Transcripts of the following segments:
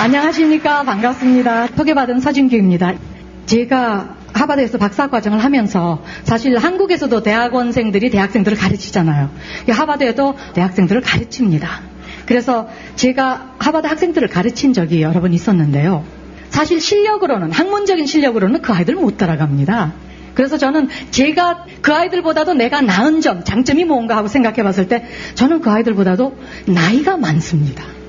안녕하십니까. 반갑습니다. 소개받은 서진규입니다. 제가 하버드에서 박사 과정을 하면서 사실 한국에서도 대학원생들이 대학생들을 가르치잖아요. 하버드에도 대학생들을 가르칩니다. 그래서 제가 하버드 학생들을 가르친 적이 여러 번 있었는데요. 사실 실력으로는, 학문적인 실력으로는 그 아이들 못 따라갑니다. 그래서 저는 제가 그 아이들보다도 내가 나은 점, 장점이 뭔가 하고 생각해 봤을 때 저는 그 아이들보다도 나이가 많습니다.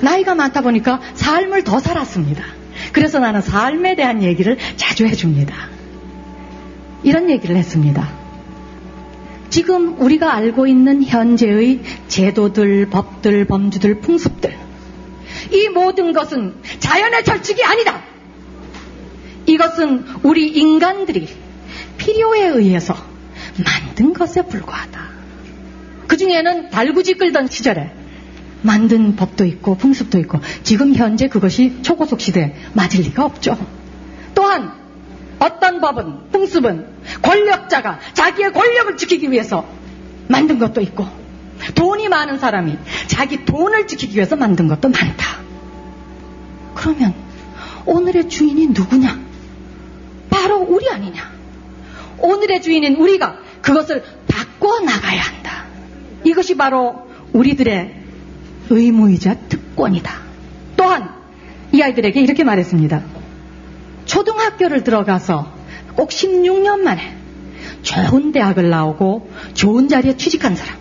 나이가 많다 보니까 삶을 더 살았습니다. 그래서 나는 삶에 대한 얘기를 자주 해줍니다. 이런 얘기를 했습니다. 지금 우리가 알고 있는 현재의 제도들, 법들, 범주들, 풍습들. 이 모든 것은 자연의 철칙이 아니다. 이것은 우리 인간들이 필요에 의해서 만든 것에 불과하다. 그 중에는 달구지 끌던 시절에 만든 법도 있고 풍습도 있고 지금 현재 그것이 초고속 시대에 맞을 리가 없죠. 또한 어떤 법은 풍습은 권력자가 자기의 권력을 지키기 위해서 만든 것도 있고 돈이 많은 사람이 자기 돈을 지키기 위해서 만든 것도 많다. 그러면 오늘의 주인이 누구냐? 바로 우리 아니냐? 오늘의 주인인 우리가 그것을 바꿔 나가야 한다. 이것이 바로 우리들의 의무이자 특권이다. 또한 이 아이들에게 이렇게 말했습니다. 초등학교를 들어가서 꼭 16년 만에 좋은 대학을 나오고 좋은 자리에 취직한 사람.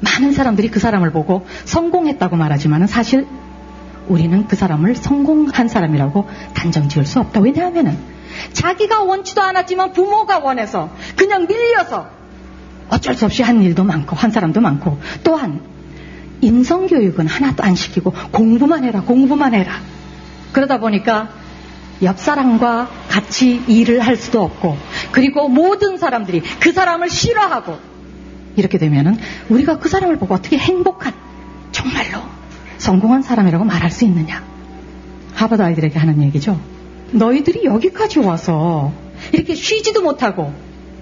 많은 사람들이 그 사람을 보고 성공했다고 말하지만 사실 우리는 그 사람을 성공한 사람이라고 단정 지을 수 없다. 왜냐하면 자기가 원치도 않았지만 부모가 원해서 그냥 밀려서 어쩔 수 없이 한 일도 많고 한 사람도 많고 또한 인성교육은 하나도 안 시키고 공부만 해라 공부만 해라. 그러다 보니까 옆 사람과 같이 일을 할 수도 없고 그리고 모든 사람들이 그 사람을 싫어하고 이렇게 되면은 우리가 그 사람을 보고 어떻게 행복한 정말로 성공한 사람이라고 말할 수 있느냐? 하버드 아이들에게 하는 얘기죠. 너희들이 여기까지 와서 이렇게 쉬지도 못하고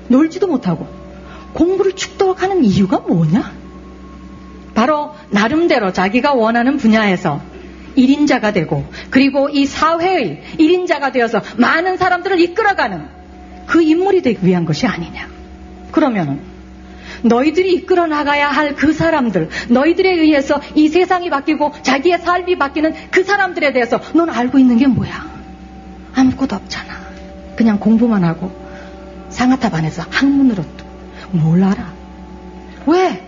놀지도 못하고 공부를 축덕하는 이유가 뭐냐? 바로 나름대로 자기가 원하는 분야에서 1인자가 되고 그리고 이 사회의 1인자가 되어서 많은 사람들을 이끌어가는 그 인물이 되기 위한 것이 아니냐. 그러면은 너희들이 이끌어 나가야 할 그 사람들, 너희들에 의해서 이 세상이 바뀌고 자기의 삶이 바뀌는 그 사람들에 대해서 넌 알고 있는 게 뭐야? 아무것도 없잖아. 그냥 공부만 하고 상하탑 안에서 학문으로 뭘 알아? 왜?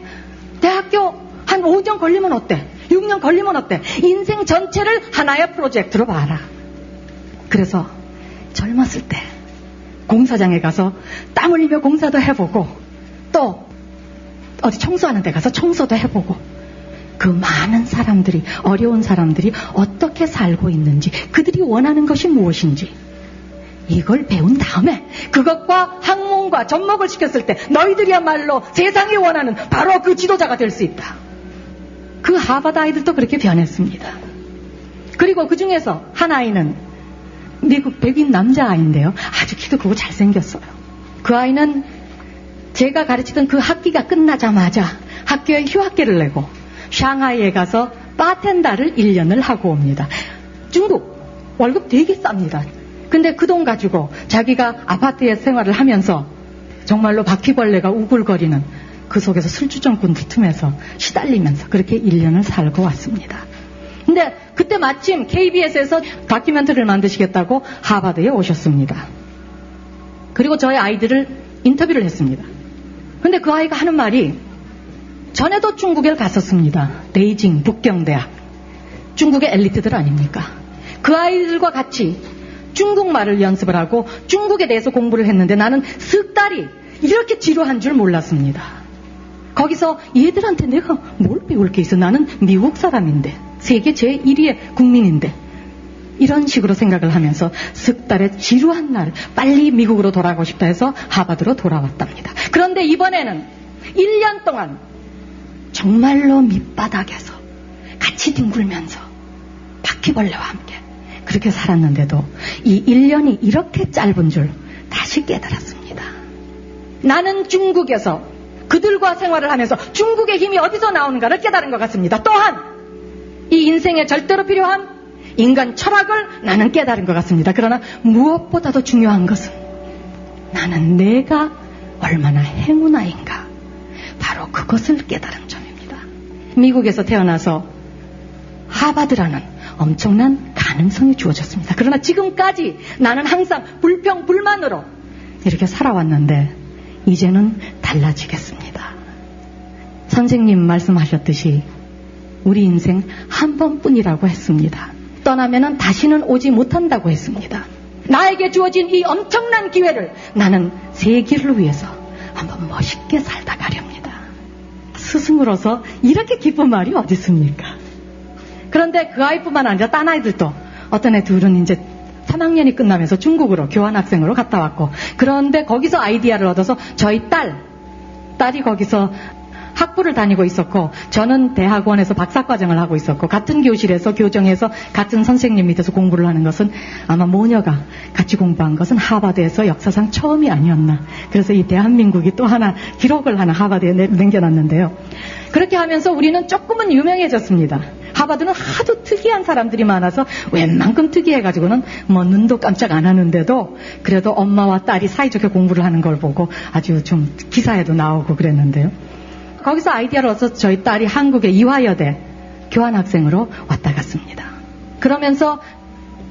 대학교 한 5년 걸리면 어때? 6년 걸리면 어때? 인생 전체를 하나의 프로젝트로 봐라. 그래서 젊었을 때 공사장에 가서 땀 흘리며 공사도 해보고 또 어디 청소하는 데 가서 청소도 해보고 그 많은 사람들이 어려운 사람들이 어떻게 살고 있는지 그들이 원하는 것이 무엇인지 이걸 배운 다음에 그것과 학문과 접목을 시켰을 때 너희들이야말로 세상이 원하는 바로 그 지도자가 될 수 있다. 그 하버드 아이들도 그렇게 변했습니다. 그리고 그 중에서 한 아이는 미국 백인 남자 아이인데요. 아주 키도 크고 잘생겼어요. 그 아이는 제가 가르치던 그 학기가 끝나자마자 학교에 휴학기를 내고 샹하이에 가서 바텐다를 1년을 하고 옵니다. 중국 월급 되게 쌉니다. 근데 그 돈 가지고 자기가 아파트에 생활을 하면서 정말로 바퀴벌레가 우글거리는 그 속에서 술주정꾼들 틈에서 시달리면서 그렇게 1년을 살고 왔습니다. 근데 그때 마침 KBS에서 다큐멘터리를 만드시겠다고 하버드에 오셨습니다. 그리고 저희 아이들을 인터뷰를 했습니다. 근데 그 아이가 하는 말이 전에도 중국에 갔었습니다. 베이징 북경대학. 중국의 엘리트들 아닙니까? 그 아이들과 같이 중국말을 연습을 하고 중국에 대해서 공부를 했는데 나는 석 달이 이렇게 지루한 줄 몰랐습니다. 거기서 얘들한테 내가 뭘 배울 게 있어? 나는 미국 사람인데 세계 제1위의 국민인데 이런 식으로 생각을 하면서 석 달의 지루한 날 빨리 미국으로 돌아가고 싶다 해서 하바드로 돌아왔답니다. 그런데 이번에는 1년 동안 정말로 밑바닥에서 같이 뒹굴면서 바퀴벌레와 함께 그렇게 살았는데도 이 1년이 이렇게 짧은 줄 다시 깨달았습니다. 나는 중국에서 그들과 생활을 하면서 중국의 힘이 어디서 나오는가를 깨달은 것 같습니다. 또한 이 인생에 절대로 필요한 인간 철학을 나는 깨달은 것 같습니다. 그러나 무엇보다도 중요한 것은 나는 내가 얼마나 행운아인가. 바로 그것을 깨달은 점입니다. 미국에서 태어나서 하바드라는 엄청난 가능성이 주어졌습니다. 그러나 지금까지 나는 항상 불평, 불만으로 이렇게 살아왔는데 이제는 달라지겠습니다. 선생님 말씀하셨듯이 우리 인생 한 번뿐이라고 했습니다. 떠나면은 다시는 오지 못한다고 했습니다. 나에게 주어진 이 엄청난 기회를 나는 세계를 위해서 한번 멋있게 살다 가렵니다. 스승으로서 이렇게 기쁜 말이 어디 있습니까? 그런데 그 아이뿐만 아니라 딴 아이들도 어떤 애 둘은 이제 3학년이 끝나면서 중국으로 교환학생으로 갔다 왔고 그런데 거기서 아이디어를 얻어서 저희 딸 딸이 거기서 학부를 다니고 있었고 저는 대학원에서 박사과정을 하고 있었고 같은 교실에서 교정에서 같은 선생님 밑에서 공부를 하는 것은 아마 모녀가 같이 공부한 것은 하버드에서 역사상 처음이 아니었나. 그래서 이 대한민국이 또 하나 기록을 하나 하버드에 남겨놨는데요. 그렇게 하면서 우리는 조금은 유명해졌습니다. 하버드는 하도 특이한 사람들이 많아서 웬만큼 특이해가지고는 뭐 눈도 깜짝 안 하는데도 그래도 엄마와 딸이 사이좋게 공부를 하는 걸 보고 아주 좀 기사에도 나오고 그랬는데요. 거기서 아이디어를 얻어서 저희 딸이 한국의 이화여대 교환학생으로 왔다 갔습니다. 그러면서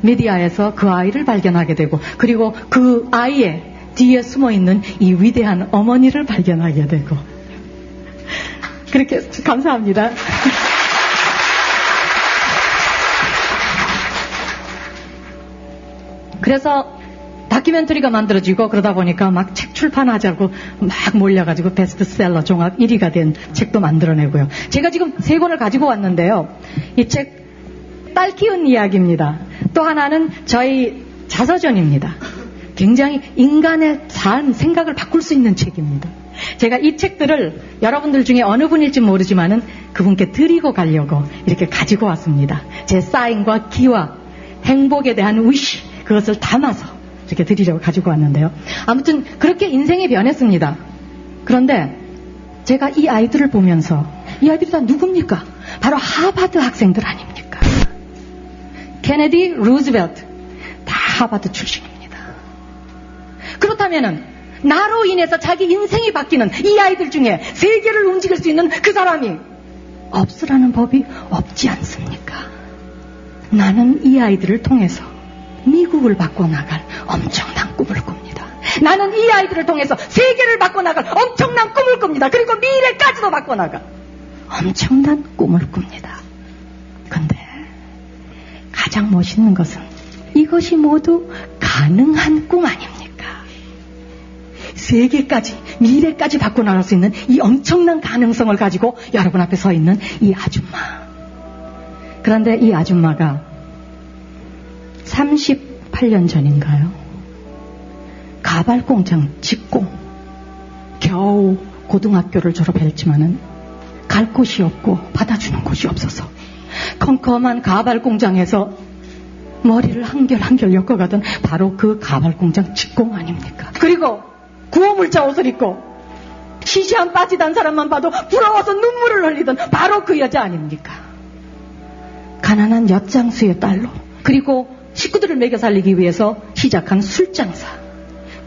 미디어에서 그 아이를 발견하게 되고 그리고 그 아이의 뒤에 숨어 있는 이 위대한 어머니를 발견하게 되고 그렇게 감사합니다. 그래서 다큐멘터리가 만들어지고 그러다 보니까 막 책 출판하자고 막 몰려가지고 베스트셀러 종합 1위가 된 책도 만들어내고요. 제가 지금 세 권을 가지고 왔는데요. 이 책 딸 키운 이야기입니다. 또 하나는 저희 자서전입니다. 굉장히 인간의 삶, 생각을 바꿀 수 있는 책입니다. 제가 이 책들을 여러분들 중에 어느 분일지 모르지만은 그분께 드리고 가려고 이렇게 가지고 왔습니다. 제 사인과 기와 행복에 대한 위시, 그것을 담아서 이렇게 드리려고 가지고 왔는데요. 아무튼 그렇게 인생이 변했습니다. 그런데 제가 이 아이들을 보면서 이 아이들이 다 누굽니까? 바로 하버드 학생들 아닙니까? 케네디, 루즈벨트 다 하버드 출신입니다. 그렇다면은 나로 인해서 자기 인생이 바뀌는 이 아이들 중에 세계를 움직일 수 있는 그 사람이 없으라는 법이 없지 않습니까? 나는 이 아이들을 통해서 미국을 바꿔나갈 엄청난 꿈을 꿉니다. 나는 이 아이들을 통해서 세계를 바꿔나갈 엄청난 꿈을 꿉니다. 그리고 미래까지도 바꿔나갈 엄청난 꿈을 꿉니다. 근데 가장 멋있는 것은 이것이 모두 가능한 꿈 아닙니까? 세계까지, 미래까지 바꿔나갈 수 있는 이 엄청난 가능성을 가지고 여러분 앞에 서 있는 이 아줌마. 그런데 이 아줌마가 38년 전인가요? 가발 공장 직공. 겨우 고등학교를 졸업했지만은 갈 곳이 없고 받아주는 곳이 없어서 컴컴한 가발 공장에서 머리를 한결 한결 엮어가던 바로 그 가발 공장 직공 아닙니까? 그리고 구호물자 옷을 입고 시시한 빠지단 사람만 봐도 부러워서 눈물을 흘리던 바로 그 여자 아닙니까? 가난한 엿장수의 딸로 그리고 식구들을 먹여 살리기 위해서 시작한 술장사.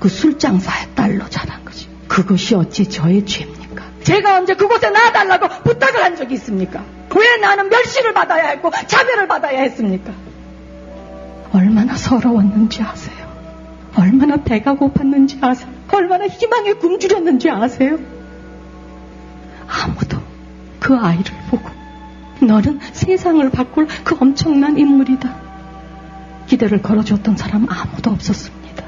그 술장사의 딸로 자란 거지. 그것이 어찌 저의 죄입니까? 제가 언제 그곳에 놔달라고 부탁을 한 적이 있습니까? 왜 나는 멸시를 받아야 했고 차별을 받아야 했습니까? 얼마나 서러웠는지 아세요? 얼마나 배가 고팠는지 아세요? 얼마나 희망에 굶주렸는지 아세요? 아무도 그 아이를 보고 너는 세상을 바꿀 그 엄청난 인물이다. 기대를 걸어줬던 사람 아무도 없었습니다.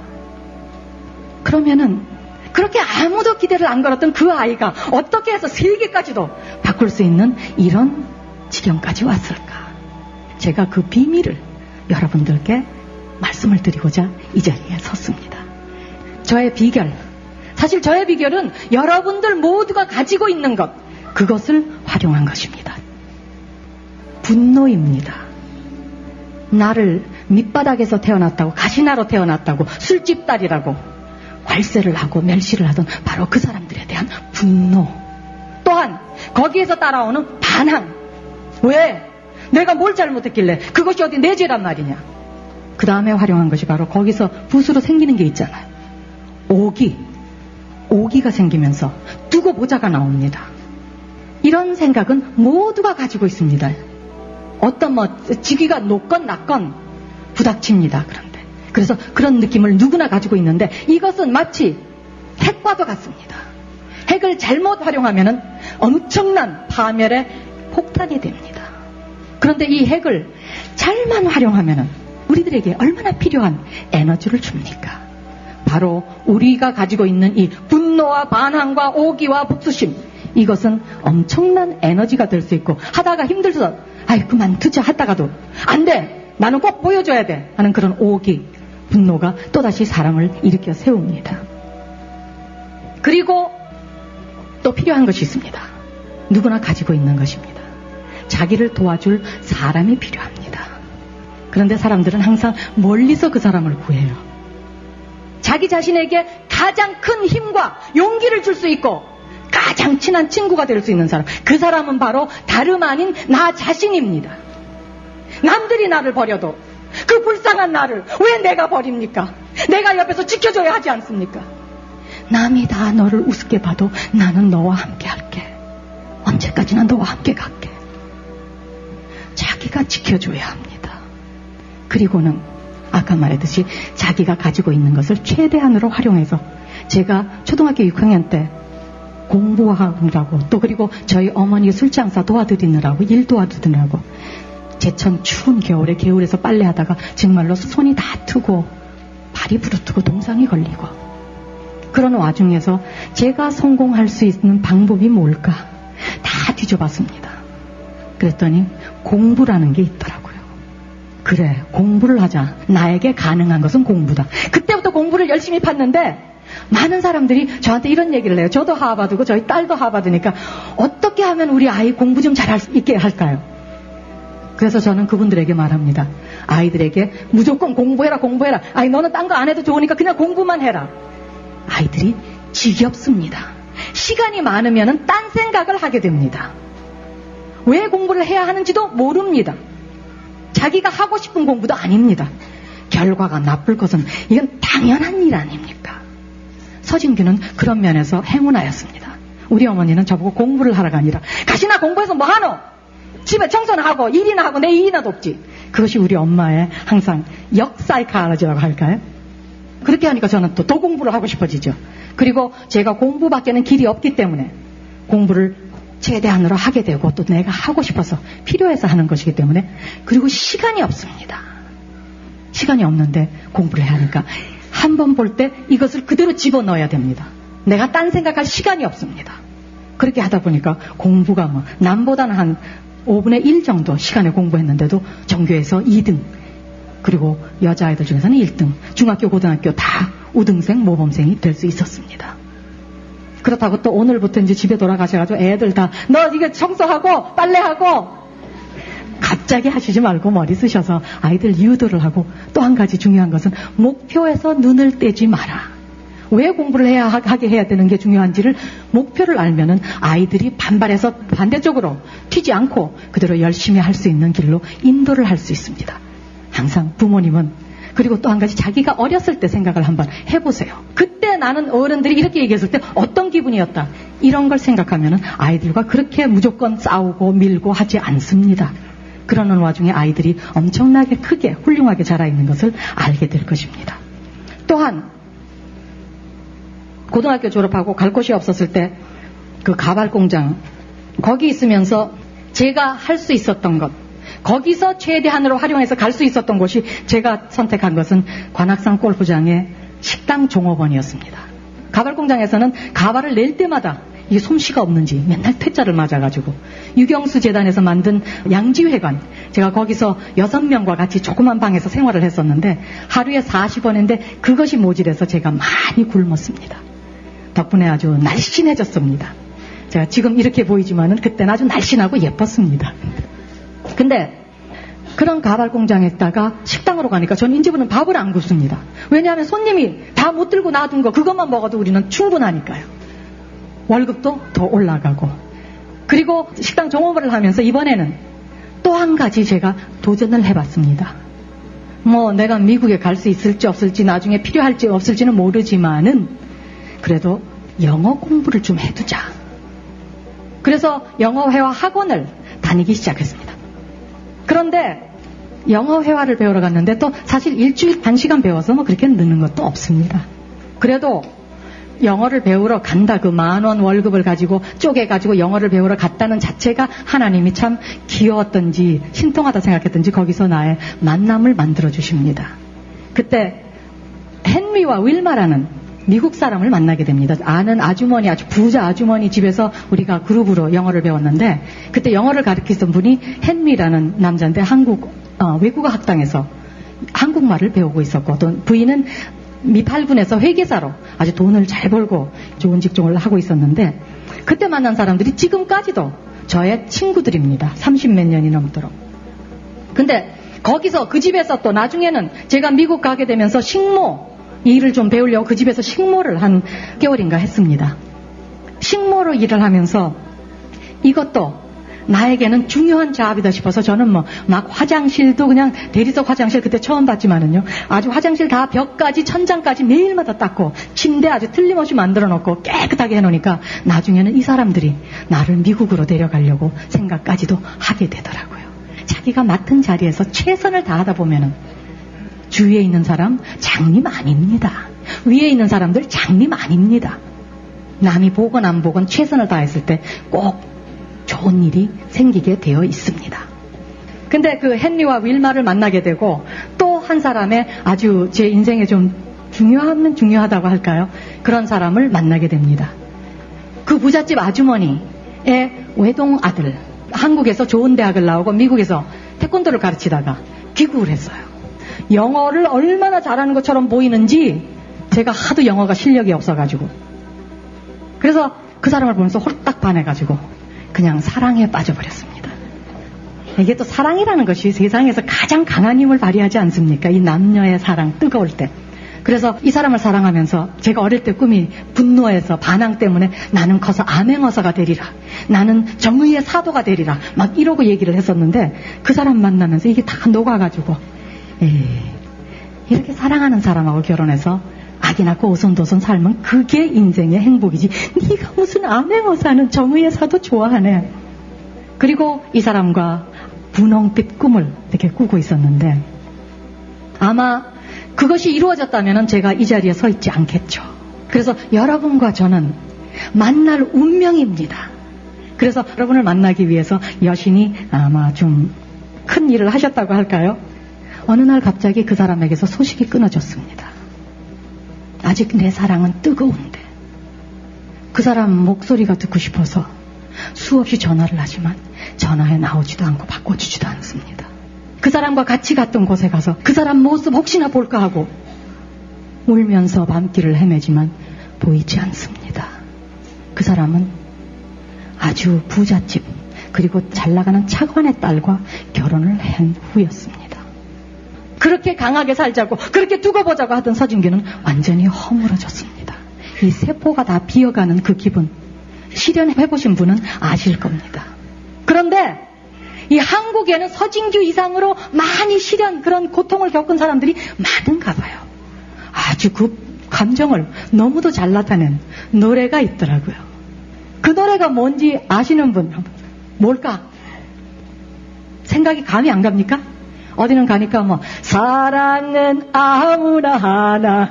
그러면은 그렇게 아무도 기대를 안 걸었던 그 아이가 어떻게 해서 세계까지도 바꿀 수 있는 이런 지경까지 왔을까? 제가 그 비밀을 여러분들께 말씀을 드리고자 이 자리에 섰습니다. 저의 비결. 사실 저의 비결은 여러분들 모두가 가지고 있는 것, 그것을 활용한 것입니다. 분노입니다. 나를 밑바닥에서 태어났다고 가시나로 태어났다고 술집 딸이라고 괄세를 하고 멸시를 하던 바로 그 사람들에 대한 분노 또한 거기에서 따라오는 반항 왜? 내가 뭘 잘못했길래 그것이 어디 내 죄란 말이냐. 그 다음에 활용한 것이 바로 거기서 붓으로 생기는 게 있잖아요. 오기. 오기가 생기면서 두고 보자가 나옵니다. 이런 생각은 모두가 가지고 있습니다. 어떤 뭐 지기가 높건 낮건 부닥칩니다. 그런데 그래서 그런 느낌을 누구나 가지고 있는데 이것은 마치 핵과도 같습니다. 핵을 잘못 활용하면 엄청난 파멸의 폭탄이 됩니다. 그런데 이 핵을 잘만 활용하면 우리들에게 얼마나 필요한 에너지를 줍니까? 바로 우리가 가지고 있는 이 분노와 반항과 오기와 복수심 이것은 엄청난 에너지가 될 수 있고 하다가 힘들어서 아이 그만두자 하다가도 안돼 나는 꼭 보여줘야 돼 하는 그런 오기 분노가 또다시 사람을 일으켜 세웁니다. 그리고 또 필요한 것이 있습니다. 누구나 가지고 있는 것입니다. 자기를 도와줄 사람이 필요합니다. 그런데 사람들은 항상 멀리서 그 사람을 구해요. 자기 자신에게 가장 큰 힘과 용기를 줄 수 있고 가장 친한 친구가 될 수 있는 사람. 그 사람은 바로 다름 아닌 나 자신입니다. 남들이 나를 버려도 그 불쌍한 나를 왜 내가 버립니까? 내가 옆에서 지켜줘야 하지 않습니까? 남이 다 너를 우습게 봐도 나는 너와 함께 할게. 언제까지나 너와 함께 갈게. 자기가 지켜줘야 합니다. 그리고는 아까 말했듯이 자기가 가지고 있는 것을 최대한으로 활용해서 제가 초등학교 6학년 때 공부하느라고 또 그리고 저희 어머니 술장사 도와드리느라고 일 도와드리느라고 제천 추운 겨울에 개울에서 빨래하다가 정말로 손이 다 트고 발이 부르트고 동상이 걸리고 그런 와중에서 제가 성공할 수 있는 방법이 뭘까 다 뒤져봤습니다. 그랬더니 공부라는 게 있더라고요. 그래 공부를 하자. 나에게 가능한 것은 공부다. 그때부터 공부를 열심히 팠는데 많은 사람들이 저한테 이런 얘기를 해요. 저도 하버드고 저희 딸도 하버드니까 어떻게 하면 우리 아이 공부 좀 잘할 수 있게 할까요? 그래서 저는 그분들에게 말합니다. 아이들에게 무조건 공부해라, 공부해라. 아이, 너는 딴 거 안 해도 좋으니까 그냥 공부만 해라. 아이들이 지겹습니다. 시간이 많으면 딴 생각을 하게 됩니다. 왜 공부를 해야 하는지도 모릅니다. 자기가 하고 싶은 공부도 아닙니다. 결과가 나쁠 것은 이건 당연한 일 아닙니까? 서진규는 그런 면에서 행운하였습니다. 우리 어머니는 저보고 공부를 하라가 아니라 가시나 공부해서 뭐 하노? 집에 청소나 하고 일이나 하고 내 일이나 돕지. 그것이 우리 엄마의 항상 역사이카라지라고 할까요? 그렇게 하니까 저는 또 더 공부를 하고 싶어지죠. 그리고 제가 공부밖에는 길이 없기 때문에 공부를 최대한으로 하게 되고 또 내가 하고 싶어서 필요해서 하는 것이기 때문에 그리고 시간이 없습니다. 시간이 없는데 공부를 해야 하니까 한 번 볼 때 이것을 그대로 집어넣어야 됩니다. 내가 딴 생각할 시간이 없습니다. 그렇게 하다 보니까 공부가 뭐 남보다는 한 5분의 1 정도 시간에 공부했는데도 전교에서 2등 그리고 여자아이들 중에서는 1등 중학교 고등학교 다 우등생 모범생이 될 수 있었습니다. 그렇다고 또 오늘부터 이제 집에 돌아가셔가지고 애들 다 너 이거 청소하고 빨래하고 갑자기 하시지 말고 머리 쓰셔서 아이들 유도를 하고 또 한 가지 중요한 것은 목표에서 눈을 떼지 마라. 왜 공부를 해야 하게 해야 되는 게 중요한지를 목표를 알면은 아이들이 반발해서 반대쪽으로 튀지 않고 그대로 열심히 할 수 있는 길로 인도를 할 수 있습니다. 항상 부모님은 그리고 또 한 가지 자기가 어렸을 때 생각을 한번 해보세요. 그때 나는 어른들이 이렇게 얘기했을 때 어떤 기분이었다. 이런 걸 생각하면 아이들과 그렇게 무조건 싸우고 밀고 하지 않습니다. 그러는 와중에 아이들이 엄청나게 크게 훌륭하게 자라 있는 것을 알게 될 것입니다. 또한 고등학교 졸업하고 갈 곳이 없었을 때 그 가발 공장 거기 있으면서 제가 할 수 있었던 것 거기서 최대한으로 활용해서 갈 수 있었던 곳이 제가 선택한 것은 관악산 골프장의 식당 종업원이었습니다. 가발 공장에서는 가발을 낼 때마다 이게 솜씨가 없는지 맨날 퇴짜를 맞아가지고 유경수 재단에서 만든 양지회관 제가 거기서 여섯 명과 같이 조그만 방에서 생활을 했었는데 하루에 40원인데 그것이 모질해서 제가 많이 굶었습니다. 덕분에 아주 날씬해졌습니다. 제가 지금 이렇게 보이지만은 그때는 아주 날씬하고 예뻤습니다. 근데 그런 가발 공장에다가 식당으로 가니까 전 인제부는 밥을 안 굽습니다. 왜냐하면 손님이 다 못 들고 놔둔 거 그것만 먹어도 우리는 충분하니까요. 월급도 더 올라가고 그리고 식당 종업을 하면서 이번에는 또또한 가지 제가 도전을 해봤습니다. 뭐 내가 미국에 갈 수 있을지 없을지 나중에 필요할지 없을지는 모르지만은 그래도 영어 공부를 좀 해두자. 그래서 영어 회화 학원을 다니기 시작했습니다. 그런데 영어 회화를 배우러 갔는데 또 사실 일주일 반 시간 배워서 뭐 그렇게 느는 것도 없습니다. 그래도 영어를 배우러 간다 그 만 원 월급을 가지고 쪼개가지고 영어를 배우러 갔다는 자체가 하나님이 참 귀여웠던지 신통하다 생각했던지 거기서 나의 만남을 만들어 주십니다. 그때 헨리와 윌마라는 미국 사람을 만나게 됩니다. 아는 아주머니, 아주 부자 아주머니 집에서 우리가 그룹으로 영어를 배웠는데 그때 영어를 가르치던 분이 헨리라는 남자인데 한국 어, 외국어 학당에서 한국말을 배우고 있었고 또 부인은 미팔군에서 회계사로 아주 돈을 잘 벌고 좋은 직종을 하고 있었는데 그때 만난 사람들이 지금까지도 저의 친구들입니다. 30몇 년이 넘도록. 근데 거기서 그 집에서 또 나중에는 제가 미국 가게 되면서 식모 일을 좀 배우려고 그 집에서 식모를 한 개월인가 했습니다. 식모로 일을 하면서 이것도 나에게는 중요한 작업이다 싶어서 저는 뭐 막 화장실도 그냥 대리석 화장실 그때 처음 봤지만은요 아주 화장실 다 벽까지 천장까지 매일마다 닦고 침대 아주 틀림없이 만들어 놓고 깨끗하게 해 놓으니까 나중에는 이 사람들이 나를 미국으로 데려가려고 생각까지도 하게 되더라고요. 자기가 맡은 자리에서 최선을 다하다 보면은 주위에 있는 사람 장님 아닙니다. 위에 있는 사람들 장님 아닙니다. 남이 보건 안 보건 최선을 다했을 때 꼭 좋은 일이 생기게 되어 있습니다. 근데 그 헨리와 윌마를 만나게 되고 또 한 사람의 아주 제 인생에 좀 중요하면 중요하다고 할까요? 그런 사람을 만나게 됩니다. 그 부잣집 아주머니의 외동 아들, 한국에서 좋은 대학을 나오고 미국에서 태권도를 가르치다가 귀국을 했어요. 영어를 얼마나 잘하는 것처럼 보이는지 제가 하도 영어가 실력이 없어가지고. 그래서 그 사람을 보면서 홀딱 반해가지고 그냥 사랑에 빠져버렸습니다. 이게 또 사랑이라는 것이 세상에서 가장 강한 힘을 발휘하지 않습니까? 이 남녀의 사랑, 뜨거울 때. 그래서 이 사람을 사랑하면서 제가 어릴 때 꿈이 분노해서 반항 때문에 나는 커서 암행어사가 되리라. 나는 정의의 사도가 되리라. 막 이러고 얘기를 했었는데 그 사람 만나면서 이게 다 녹아가지고 에이, 이렇게 사랑하는 사람하고 결혼해서 아기 낳고 오손도손 살면 그게 인생의 행복이지. 네가 무슨 암행어사는 정의의 사도 좋아하네. 그리고 이 사람과 분홍빛 꿈을 이렇게 꾸고 있었는데 아마 그것이 이루어졌다면 제가 이 자리에 서 있지 않겠죠. 그래서 여러분과 저는 만날 운명입니다. 그래서 여러분을 만나기 위해서 여신이 아마 좀 큰 일을 하셨다고 할까요? 어느 날 갑자기 그 사람에게서 소식이 끊어졌습니다. 아직 내 사랑은 뜨거운데 그 사람 목소리가 듣고 싶어서 수없이 전화를 하지만 전화에 나오지도 않고 바꿔주지도 않습니다. 그 사람과 같이 갔던 곳에 가서 그 사람 모습 혹시나 볼까 하고 울면서 밤길을 헤매지만 보이지 않습니다. 그 사람은 아주 부잣집 그리고 잘 나가는 차관의 딸과 결혼을 한 후였습니다. 그렇게 강하게 살자고 그렇게 두고 보자고 하던 서진규는 완전히 허물어졌습니다. 이 세포가 다 비어가는 그 기분 실현해 보신 분은 아실 겁니다. 그런데 이 한국에는 서진규 이상으로 많이 실현 그런 고통을 겪은 사람들이 많은가 봐요. 아주 그 감정을 너무도 잘 나타낸 노래가 있더라고요. 그 노래가 뭔지 아시는 분 뭘까? 생각이 감이 안 갑니까? 어디는 가니까 뭐 사랑은 아무나 하나.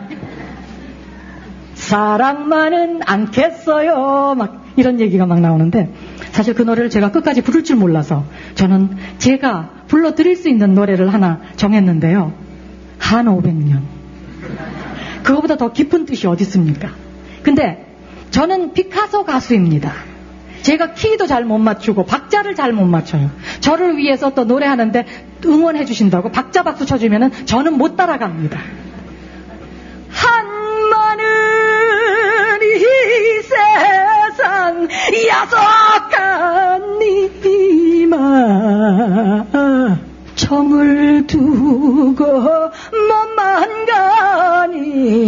사랑만은 않겠어요. 막 이런 얘기가 막 나오는데 사실 그 노래를 제가 끝까지 부를 줄 몰라서 저는 제가 불러드릴 수 있는 노래를 하나 정했는데요. 한 500년. 그거보다 더 깊은 뜻이 어디 있습니까? 근데 저는 피카소 가수입니다 제가 키도 잘 못 맞추고 박자를 잘 못 맞춰요. 저를 위해서 또 노래하는데 응원해 주신다고 박자 박수 쳐주면 저는 못 따라갑니다. 한마는 이 세상 야속한 니마 정을 두고 몸만 가니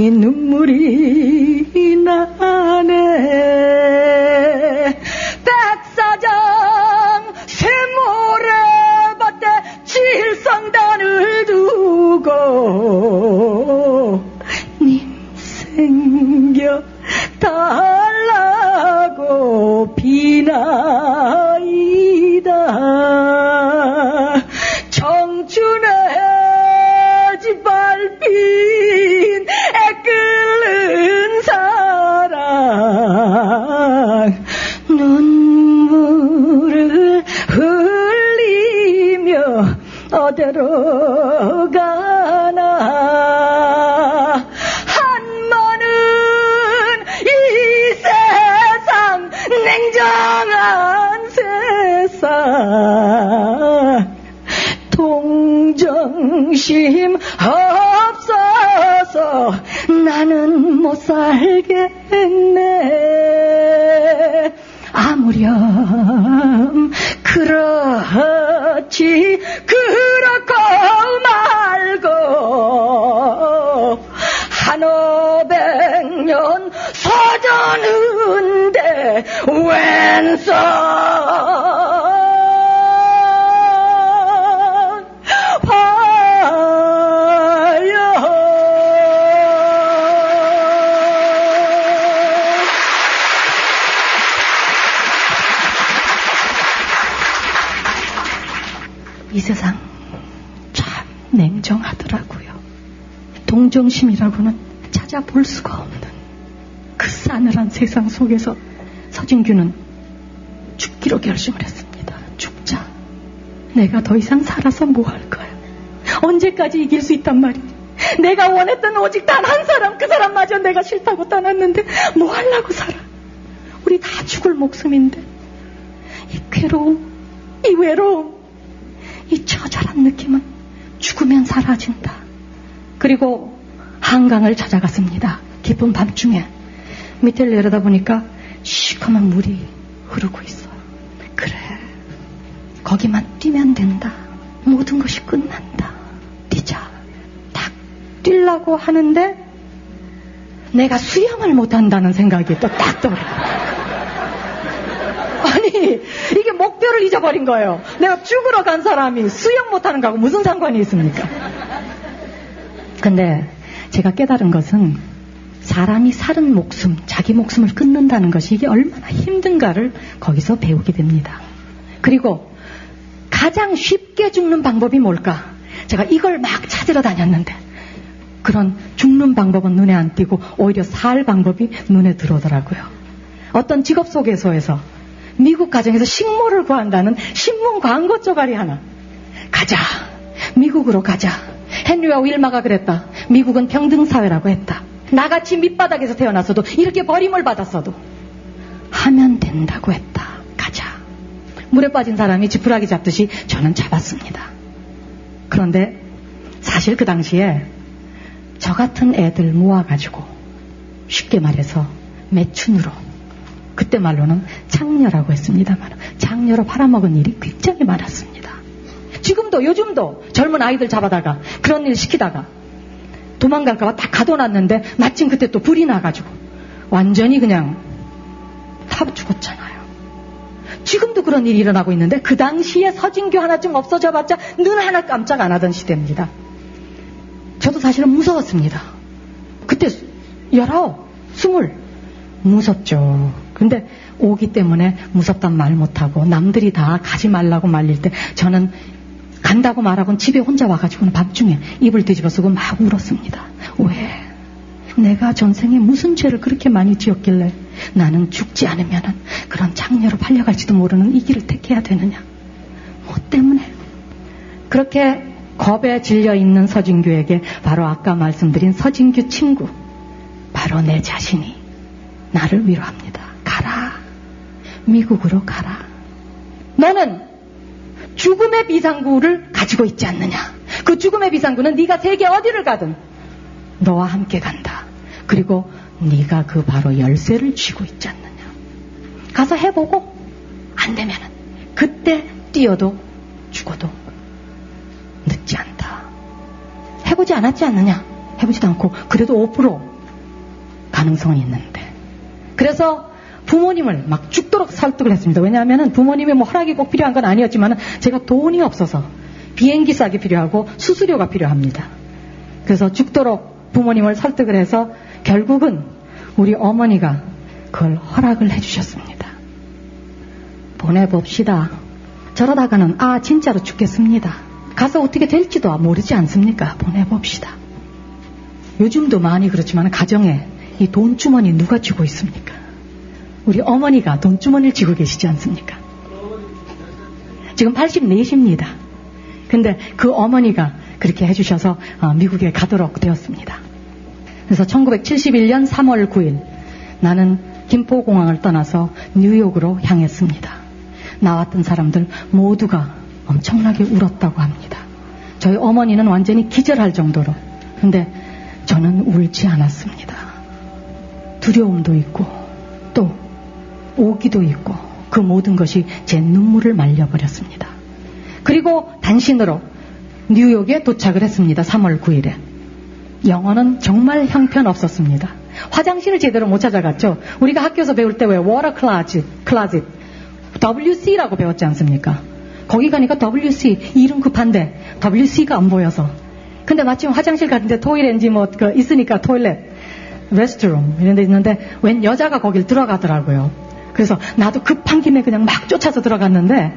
그리고 한강을 찾아갔습니다. 깊은 밤중에 밑을 내려다보니까 시커먼 물이 흐르고 있어요. 그래, 거기만 뛰면 된다. 모든 것이 끝난다. 뛰자. 딱 뛰려고 하는데 내가 수영을 못한다는 생각이 또 딱 떠오르. 아니 이게 목표를 잊어버린 거예요. 내가 죽으러 간 사람이 수영 못하는 거하고 무슨 상관이 있습니까? 근데 제가 깨달은 것은 사람이 사는 목숨, 자기 목숨을 끊는다는 것이 이게 얼마나 힘든가를 거기서 배우게 됩니다. 그리고 가장 쉽게 죽는 방법이 뭘까? 제가 이걸 막 찾으러 다녔는데 그런 죽는 방법은 눈에 안 띄고 오히려 살 방법이 눈에 들어오더라고요. 어떤 직업 소개소에서 미국 가정에서 식모를 구한다는 신문 광고 쪼가리 하나. 가자. 미국으로 가자. 헨리와 윌마가 그랬다. 미국은 평등사회라고 했다. 나같이 밑바닥에서 태어났어도 이렇게 버림을 받았어도 하면 된다고 했다. 가자. 물에 빠진 사람이 지푸라기 잡듯이 저는 잡았습니다. 그런데 사실 그 당시에 저 같은 애들 모아가지고 쉽게 말해서 매춘으로 그때 말로는 창녀라고 했습니다만 창녀로 팔아먹은 일이 굉장히 많았습니다. 지금도 요즘도 젊은 아이들 잡아다가 그런 일 시키다가 도망갈까봐 딱 가둬놨는데 마침 그때 또 불이 나가지고 완전히 그냥 다 죽었잖아요. 지금도 그런 일이 일어나고 있는데 그 당시에 서진교 하나쯤 없어져 봤자 눈 하나 깜짝 안 하던 시대입니다. 저도 사실은 무서웠습니다. 그때 열아홉, 스물 무섭죠. 근데 오기 때문에 무섭단 말 못하고 남들이 다 가지 말라고 말릴 때 저는 간다고 말하고는 집에 혼자 와가지고는 밤중에 입을 뒤집어 쓰고 막 울었습니다. 왜? 내가 전생에 무슨 죄를 그렇게 많이 지었길래 나는 죽지 않으면 그런 장녀로 팔려갈지도 모르는 이 길을 택해야 되느냐? 뭐 때문에? 그렇게 겁에 질려 있는 서진규에게 바로 아까 말씀드린 서진규 친구, 바로 내 자신이 나를 위로합니다. 가라. 미국으로 가라. 너는 죽음의 비상구를 가지고 있지 않느냐? 그 죽음의 비상구는 네가 세계 어디를 가든 너와 함께 간다. 그리고 네가 그 바로 열쇠를 쥐고 있지 않느냐? 가서 해보고 안 되면은 그때 뛰어도 죽어도 늦지 않다. 해보지 않았지 않느냐? 해보지도 않고 그래도 5% 가능성은 있는데. 그래서 부모님을 막 죽도록 설득을 했습니다. 왜냐하면 부모님의 뭐 허락이 꼭 필요한 건 아니었지만 제가 돈이 없어서 비행기 싸게 필요하고 수수료가 필요합니다. 그래서 죽도록 부모님을 설득을 해서 결국은 우리 어머니가 그걸 허락을 해주셨습니다. 보내봅시다. 저러다가는 아 진짜로 죽겠습니다. 가서 어떻게 될지도 모르지 않습니까? 보내봅시다. 요즘도 많이 그렇지만 가정에 이 돈주머니 누가 쥐고 있습니까? 우리 어머니가 돈주머니를 쥐고 계시지 않습니까? 지금 84십니다. 근데 그 어머니가 그렇게 해주셔서 어, 미국에 가도록 되었습니다. 그래서 1971년 3월 9일 나는 김포공항을 떠나서 뉴욕으로 향했습니다. 나왔던 사람들 모두가 엄청나게 울었다고 합니다. 저희 어머니는 완전히 기절할 정도로. 근데 저는 울지 않았습니다. 두려움도 있고 또 오기도 있고 그 모든 것이 제 눈물을 말려버렸습니다. 그리고 단신으로 뉴욕에 도착을 했습니다. 3월 9일에. 영어는 정말 형편없었습니다. 화장실을 제대로 못 찾아갔죠. 우리가 학교에서 배울 때 왜 water closet, closet, WC라고 배웠지 않습니까? 거기 가니까 WC 이름 급한데 WC가 안 보여서. 근데 마침 화장실 갔는데 toilet인지 뭐 그 있으니까 toilet, restroom 이런 데 있는데 웬 여자가 거길 들어가더라고요. 그래서 나도 급한 김에 그냥 막 쫓아서 들어갔는데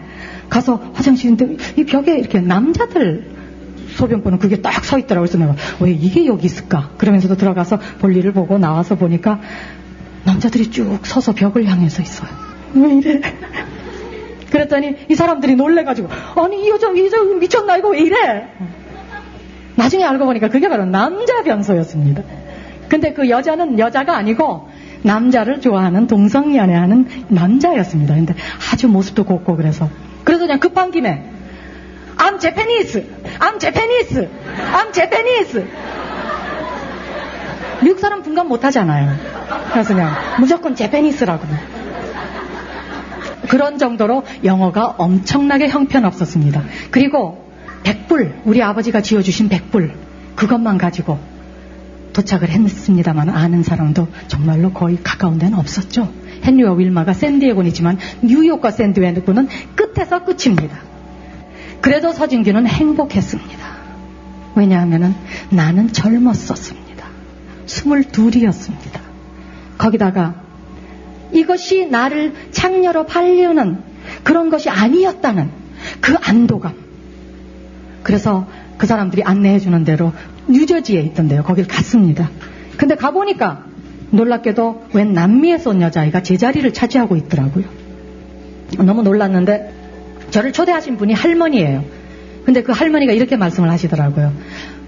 가서 화장실인데 이 벽에 이렇게 남자들 소변 보는 그게 딱 서 있더라고요. 그래서 내가 왜 이게 여기 있을까? 그러면서도 들어가서 볼일을 보고 나와서 보니까 남자들이 쭉 서서 벽을 향해서 있어요. 왜 이래? 그랬더니 이 사람들이 놀래가지고 아니 이 여자 이 여자 미쳤나 이거 왜 이래? 나중에 알고 보니까 그게 바로 남자 변소였습니다. 근데 그 여자는 여자가 아니고 남자를 좋아하는 동성 연애하는 남자였습니다. 근데 아주 모습도 곱고 그래서 그래서 그냥 급한 김에 I'm Japanese, I'm Japanese, I'm Japanese. 미국 사람 분간 못하잖아요. 그래서 그냥 무조건 제페니스라고. 그런 정도로 영어가 엄청나게 형편없었습니다. 그리고 백불, 우리 아버지가 지어주신 백불, 그것만 가지고 도착을 했습니다만 아는 사람도 정말로 거의 가까운 데는 없었죠. 헨리와 윌마가 샌디에고이지만 뉴욕과 샌디에고는 끝에서 끝입니다. 그래도 서진규는 행복했습니다. 왜냐하면 나는 젊었었습니다. 스물둘이었습니다. 거기다가 이것이 나를 창녀로 팔려는 그런 것이 아니었다는 그 안도감. 그래서 그 사람들이 안내해 주는 대로 뉴저지에 있던데요. 거길 갔습니다. 근데 가보니까 놀랍게도 웬 남미에서 온 여자아이가 제 자리를 차지하고 있더라고요. 너무 놀랐는데 저를 초대하신 분이 할머니예요. 근데 그 할머니가 이렇게 말씀을 하시더라고요.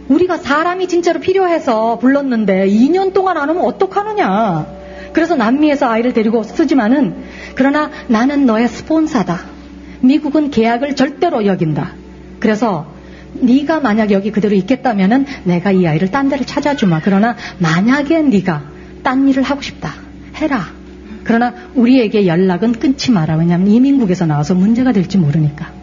우리가 사람이 진짜로 필요해서 불렀는데 2년 동안 안 오면 어떡하느냐. 그래서 남미에서 아이를 데리고 쓰지만은 그러나 나는 너의 스폰사다. 미국은 계약을 절대로 여긴다. 그래서 네가 만약 여기 그대로 있겠다면은 내가 이 아이를 딴 데를 찾아주마. 그러나 만약에 네가 딴 일을 하고 싶다. 해라. 그러나 우리에게 연락은 끊지 마라. 왜냐하면 이민국에서 나와서 문제가 될지 모르니까.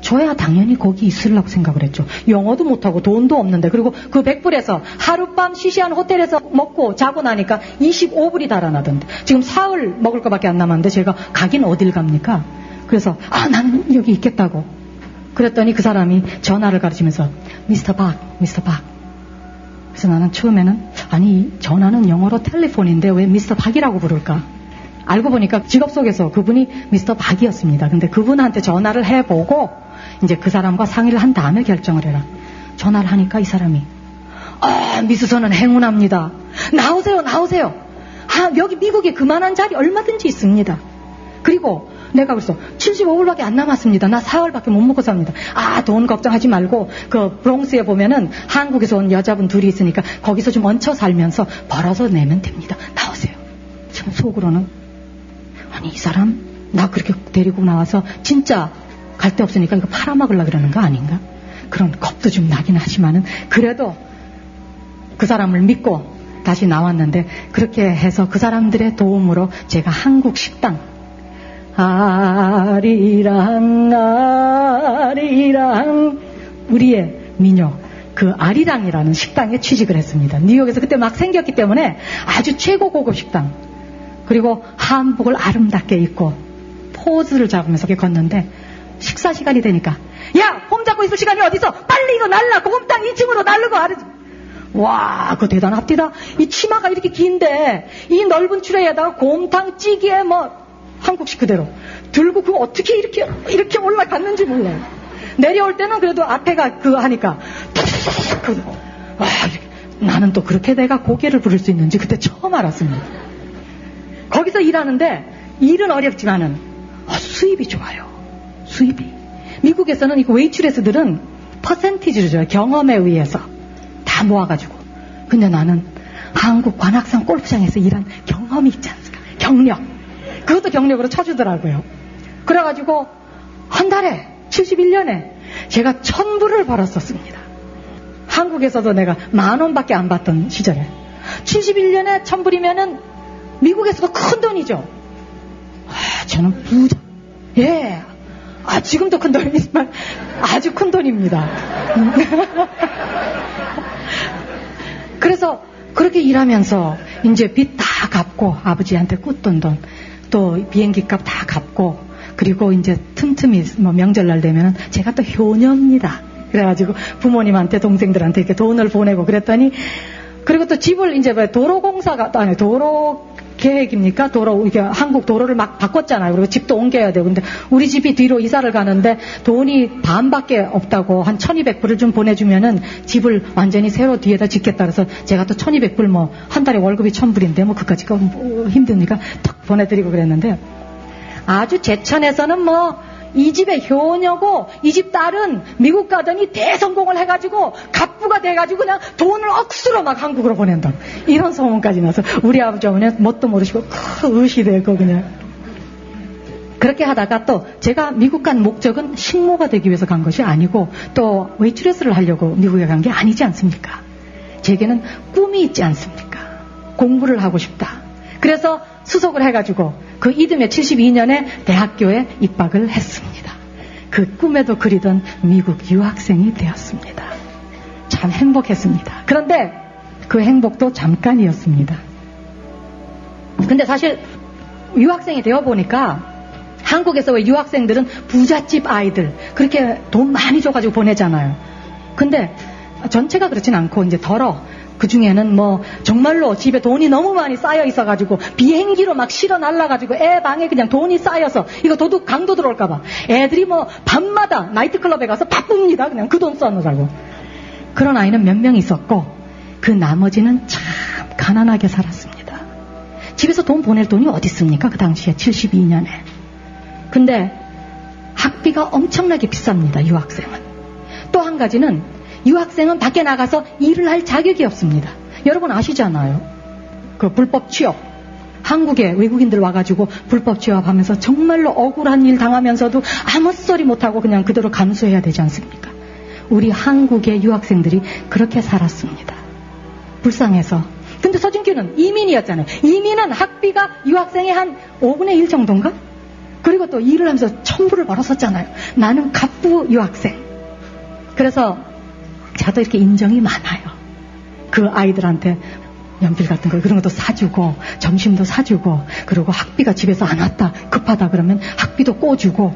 저야 당연히 거기 있으려고 생각을 했죠. 영어도 못하고 돈도 없는데 그리고 그 100불에서 하룻밤 시시한 호텔에서 먹고 자고 나니까 25불이 달아나던데 지금 사흘 먹을 것밖에 안 남았는데 제가 가긴 어딜 갑니까? 그래서 아 나는 여기 있겠다고 그랬더니 그 사람이 전화를 가르치면서 미스터 박 미스터 박 그래서 나는 처음에는 아니 전화는 영어로 텔레폰인데 왜 미스터 박이라고 부를까 알고 보니까 직업 속에서 그분이 미스터 박이었습니다. 근데 그분한테 전화를 해보고 이제 그 사람과 상의를 한 다음에 결정을 해라. 전화를 하니까 이 사람이 아 미수선은 행운합니다. 나오세요 나오세요. 아 여기 미국에 그만한 자리 얼마든지 있습니다. 그리고 내가 그래서 75불밖에 안 남았습니다. 나 4월밖에 못 먹고 삽니다. 아, 돈 걱정하지 말고 그 브롱스에 보면은 한국에서 온 여자분 둘이 있으니까 거기서 좀 얹혀 살면서 벌어서 내면 됩니다. 나오세요. 지금 속으로는 아니 이 사람 나 그렇게 데리고 나와서 진짜 갈 데 없으니까 이거 팔아먹으려 그러는 거 아닌가? 그런 겁도 좀 나긴 하지만은 그래도 그 사람을 믿고 다시 나왔는데 그렇게 해서 그 사람들의 도움으로 제가 한국 식당 아리랑 아리랑 우리의 민요 그 아리랑이라는 식당에 취직을 했습니다. 뉴욕에서 그때 막 생겼기 때문에 아주 최고 고급 식당. 그리고 한복을 아름답게 입고 포즈를 잡으면서 걷는데 식사 시간이 되니까 야! 폼 잡고 있을 시간이 어디서 빨리 이거 날라 곰땅 2층으로 날르고 아르 와, 그거 대단합디다. 이 치마가 이렇게 긴데 이 넓은 추레에다가 곰탕 찌개에 뭐 한국식 그대로 들고 그거 어떻게 이렇게 이렇게 올라갔는지 몰라요. 내려올 때는 그래도 앞에가 그 하니까 와 나는 또 그렇게 내가 고개를 부를 수 있는지 그때 처음 알았습니다. 거기서 일하는데 일은 어렵지만은 어, 수입이 좋아요. 수입이. 미국에서는 이거 웨이트레스들은 퍼센티지를 줘요. 경험에 의해서 다 모아가지고. 근데 나는 한국 관악산 골프장에서 일한 경험이 있지 않습니까? 경력. 그것도 경력으로 쳐주더라고요. 그래가지고 한 달에 71년에 제가 천불을 벌었었습니다. 한국에서도 내가 만 원밖에 안 받던 시절에 71년에 천불이면은 미국에서도 큰 돈이죠. 아, 저는 부자. 예. 아, 지금도 큰 돈이지만 아주 큰 돈입니다. 그래서 그렇게 일하면서 이제 빚 다 갚고 아버지한테 꽂던 돈, 또 비행기 값 다 갚고 그리고 이제 틈틈이 뭐 명절날 되면 제가 또 효녀입니다. 그래가지고 부모님한테 동생들한테 이렇게 돈을 보내고 그랬더니 그리고 또 집을 이제 왜 도로공사가 아니 도로 계획입니까? 도로 이게 한국 도로를 막 바꿨잖아요. 그리고 집도 옮겨야 되고 근데 우리 집이 뒤로 이사를 가는데 돈이 반밖에 없다고 한 1200불을 좀 보내주면은 집을 완전히 새로 뒤에다 짓겠다 그래서 제가 또 1200불 뭐 한 달에 월급이 1000불인데 뭐 그까지 뭐 힘드니까 탁 보내드리고 그랬는데 아주 제천에서는 뭐 이 집의 효녀고 이 집 딸은 미국 가더니 대성공을 해가지고 갑부가 돼가지고 그냥 돈을 억수로 막 한국으로 보낸다. 이런 소문까지 나서 우리 아버지 어머니는 뭣도 모르시고 크 의시되고 그냥 그렇게 하다가 또 제가 미국 간 목적은 식모가 되기 위해서 간 것이 아니고 또 웨이트레스를 하려고 미국에 간 게 아니지 않습니까? 제게는 꿈이 있지 않습니까? 공부를 하고 싶다. 그래서 수속을 해가지고 그 이듬해 72년에 대학교에 입학을 했습니다. 그 꿈에도 그리던 미국 유학생이 되었습니다. 참 행복했습니다. 그런데 그 행복도 잠깐이었습니다. 근데 사실 유학생이 되어 보니까 한국에서 왜 유학생들은 부잣집 아이들 그렇게 돈 많이 줘가지고 보내잖아요. 근데 전체가 그렇진 않고 이제 덜어 그 중에는 뭐 정말로 집에 돈이 너무 많이 쌓여 있어가지고 비행기로 막 실어 날라가지고 애 방에 그냥 돈이 쌓여서 이거 도둑 강도 들어올까봐. 애들이 뭐 밤마다 나이트클럽에 가서 바쁩니다. 그냥 그 돈 써놓으라고. 그런 아이는 몇 명 있었고 그 나머지는 참 가난하게 살았습니다. 집에서 돈 보낼 돈이 어디 있습니까? 그 당시에 72년에. 근데 학비가 엄청나게 비쌉니다 유학생은. 또 한 가지는 유학생은 밖에 나가서 일을 할 자격이 없습니다. 여러분 아시잖아요. 그 불법 취업. 한국에 외국인들 와가지고 불법 취업하면서 정말로 억울한 일 당하면서도 아무 소리 못하고 그냥 그대로 감수해야 되지 않습니까? 우리 한국의 유학생들이 그렇게 살았습니다. 불쌍해서. 근데 서진규는 이민이었잖아요. 이민은 학비가 유학생의 한 5분의 1 정도인가? 그리고 또 일을 하면서 천불을 벌었었잖아요. 나는 갑부 유학생. 그래서 저도 이렇게 인정이 많아요. 그 아이들한테 연필 같은 거 그런 것도 사주고 점심도 사주고 그리고 학비가 집에서 안 왔다 급하다 그러면 학비도 꿔주고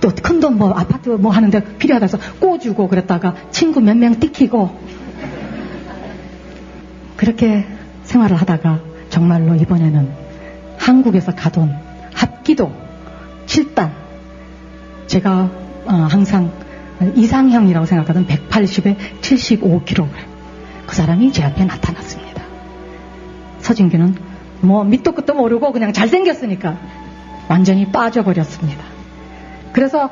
또 큰 돈 뭐 아파트 뭐 하는데 필요하다 해서 꿔주고 그랬다가 친구 몇 명 띠키고 그렇게 생활을 하다가 정말로 이번에는 한국에서 가던 합기도 7단 제가 어, 항상 이상형이라고 생각하던 180에 75kg. 그 사람이 제 앞에 나타났습니다. 서진규는 뭐 밑도 끝도 모르고 그냥 잘생겼으니까 완전히 빠져버렸습니다. 그래서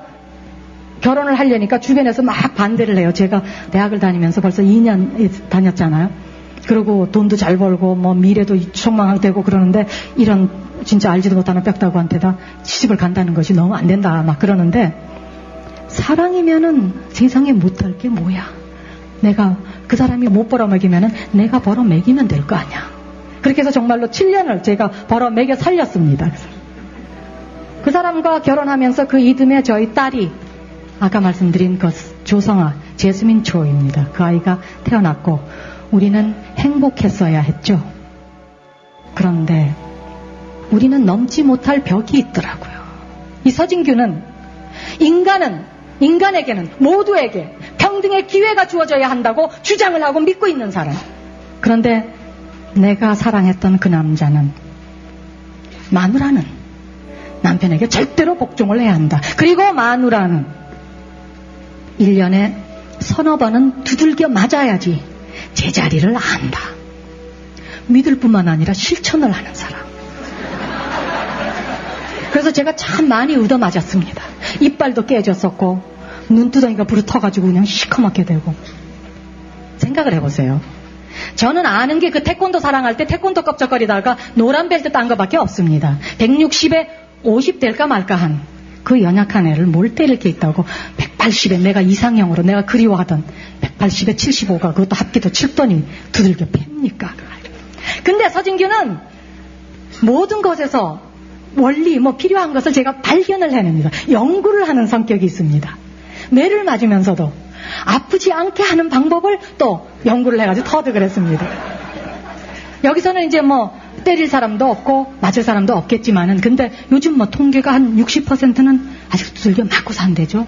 결혼을 하려니까 주변에서 막 반대를 해요. 제가 대학을 다니면서 벌써 2년 다녔잖아요. 그리고 돈도 잘 벌고 뭐 미래도 촉망되고 그러는데 이런 진짜 알지도 못하는 빽다구한테다 시집을 간다는 것이 너무 안 된다 막 그러는데 사랑이면은 세상에 못할 게 뭐야? 내가 그 사람이 못 벌어먹이면은 내가 벌어먹이면 될 거 아니야. 그렇게 해서 정말로 7년을 제가 벌어먹여 살렸습니다. 그 사람과 결혼하면서 그 이듬해 저희 딸이 아까 말씀드린 그 조성아 제스민 초입니다. 그 아이가 태어났고 우리는 행복했어야 했죠. 그런데 우리는 넘지 못할 벽이 있더라고요. 이 서진규는 인간은 인간에게는 모두에게 평등의 기회가 주어져야 한다고 주장을 하고 믿고 있는 사람. 그런데 내가 사랑했던 그 남자는 마누라는 남편에게 절대로 복종을 해야 한다. 그리고 마누라는 1년에 서너 번은 두들겨 맞아야지 제자리를 안다. 믿을 뿐만 아니라 실천을 하는 사람. 그래서 제가 참 많이 얻어맞았습니다. 이빨도 깨졌었고 눈두덩이가 부르터가지고 그냥 시커멓게 되고 생각을 해보세요. 저는 아는 게 그 태권도 사랑할 때 태권도 껍적거리다가 노란 벨트 딴 거밖에 없습니다. 160에 50 될까 말까 한 그 연약한 애를 뭘 때릴 게 있다고 180에 내가 이상형으로 내가 그리워하던 180에 75가 그것도 합기도 칠더니 두들겨 팹니까? 근데 서진규는 모든 것에서 원리 뭐 필요한 것을 제가 발견을 해냅니다. 연구를 하는 성격이 있습니다. 매를 맞으면서도 아프지 않게 하는 방법을 또 연구를 해가지고 터득을 했습니다. 여기서는 이제 뭐 때릴 사람도 없고 맞을 사람도 없겠지만은 근데 요즘 뭐 통계가 한 60%는 아직 두들겨 맞고 산대죠.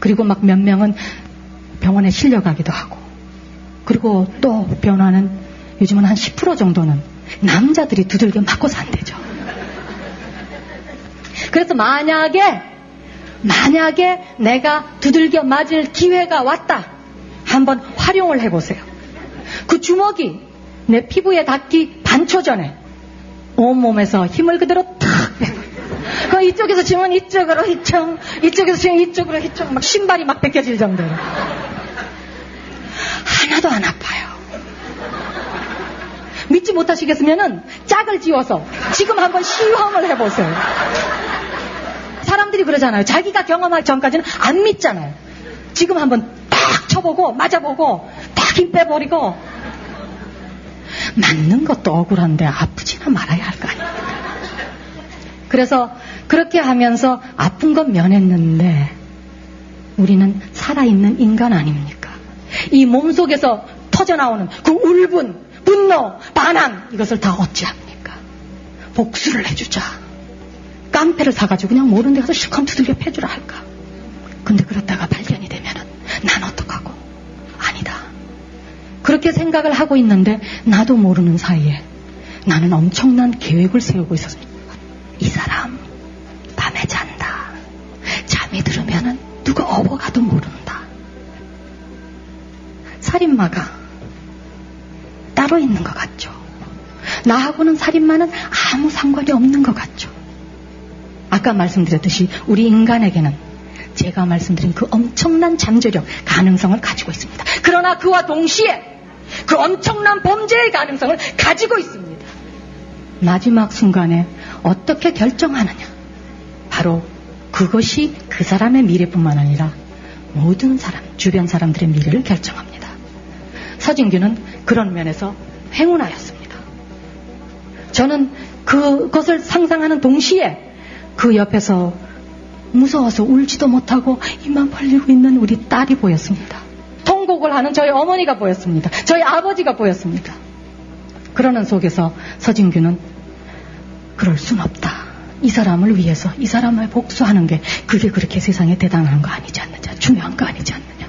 그리고 막 몇 명은 병원에 실려가기도 하고 그리고 또 변화는 요즘은 한 10% 정도는 남자들이 두들겨 맞고 산대죠. 그래서 만약에 만약에 내가 두들겨 맞을 기회가 왔다. 한번 활용을 해보세요. 그 주먹이 내 피부에 닿기 반초 전에 온몸에서 힘을 그대로 탁그 이쪽에서 치면 이쪽으로 휘청, 이쪽에서 치면 이쪽으로 휘청, 막 신발이 막 벗겨질 정도로. 하나도 안 아파요. 믿지 못하시겠으면은 짝을 지워서 지금 한번 시험을 해보세요. 사람들이 그러잖아요. 자기가 경험하기 전까지는 안 믿잖아요. 지금 한번 딱 쳐보고 맞아보고 딱 힘 빼버리고 맞는 것도 억울한데 아프지나 말아야 할 거 아닙니까? 그래서 그렇게 하면서 아픈 건 면했는데 우리는 살아있는 인간 아닙니까? 이 몸속에서 터져나오는 그 울분, 분노, 반항 이것을 다 어찌합니까? 복수를 해주자. 깡패를 사가지고 그냥 모르는 데 가서 실컷 두들겨 패주라 할까? 근데 그러다가 발견이 되면은 난 어떡하고? 아니다. 그렇게 생각을 하고 있는데 나도 모르는 사이에 나는 엄청난 계획을 세우고 있었습니다. 이 사람 밤에 잔다. 잠이 들으면은 누가 업어가도 모른다. 살인마가 따로 있는 것 같죠. 나하고는 살인마는 아무 상관이 없는 것 같죠. 아까 말씀드렸듯이 우리 인간에게는 제가 말씀드린 그 엄청난 잠재력, 가능성을 가지고 있습니다. 그러나 그와 동시에 그 엄청난 범죄의 가능성을 가지고 있습니다. 마지막 순간에 어떻게 결정하느냐. 바로 그것이 그 사람의 미래뿐만 아니라 모든 사람, 주변 사람들의 미래를 결정합니다. 서진규는 그런 면에서 행운하였습니다. 저는 그것을 상상하는 동시에 그 옆에서 무서워서 울지도 못하고 입만 벌리고 있는 우리 딸이 보였습니다. 통곡을 하는 저희 어머니가 보였습니다. 저희 아버지가 보였습니다. 그러는 속에서 서진규는 그럴 순 없다. 이 사람을 위해서 이 사람을 복수하는 게 그게 그렇게 세상에 대단한 거 아니지 않느냐. 중요한 거 아니지 않느냐.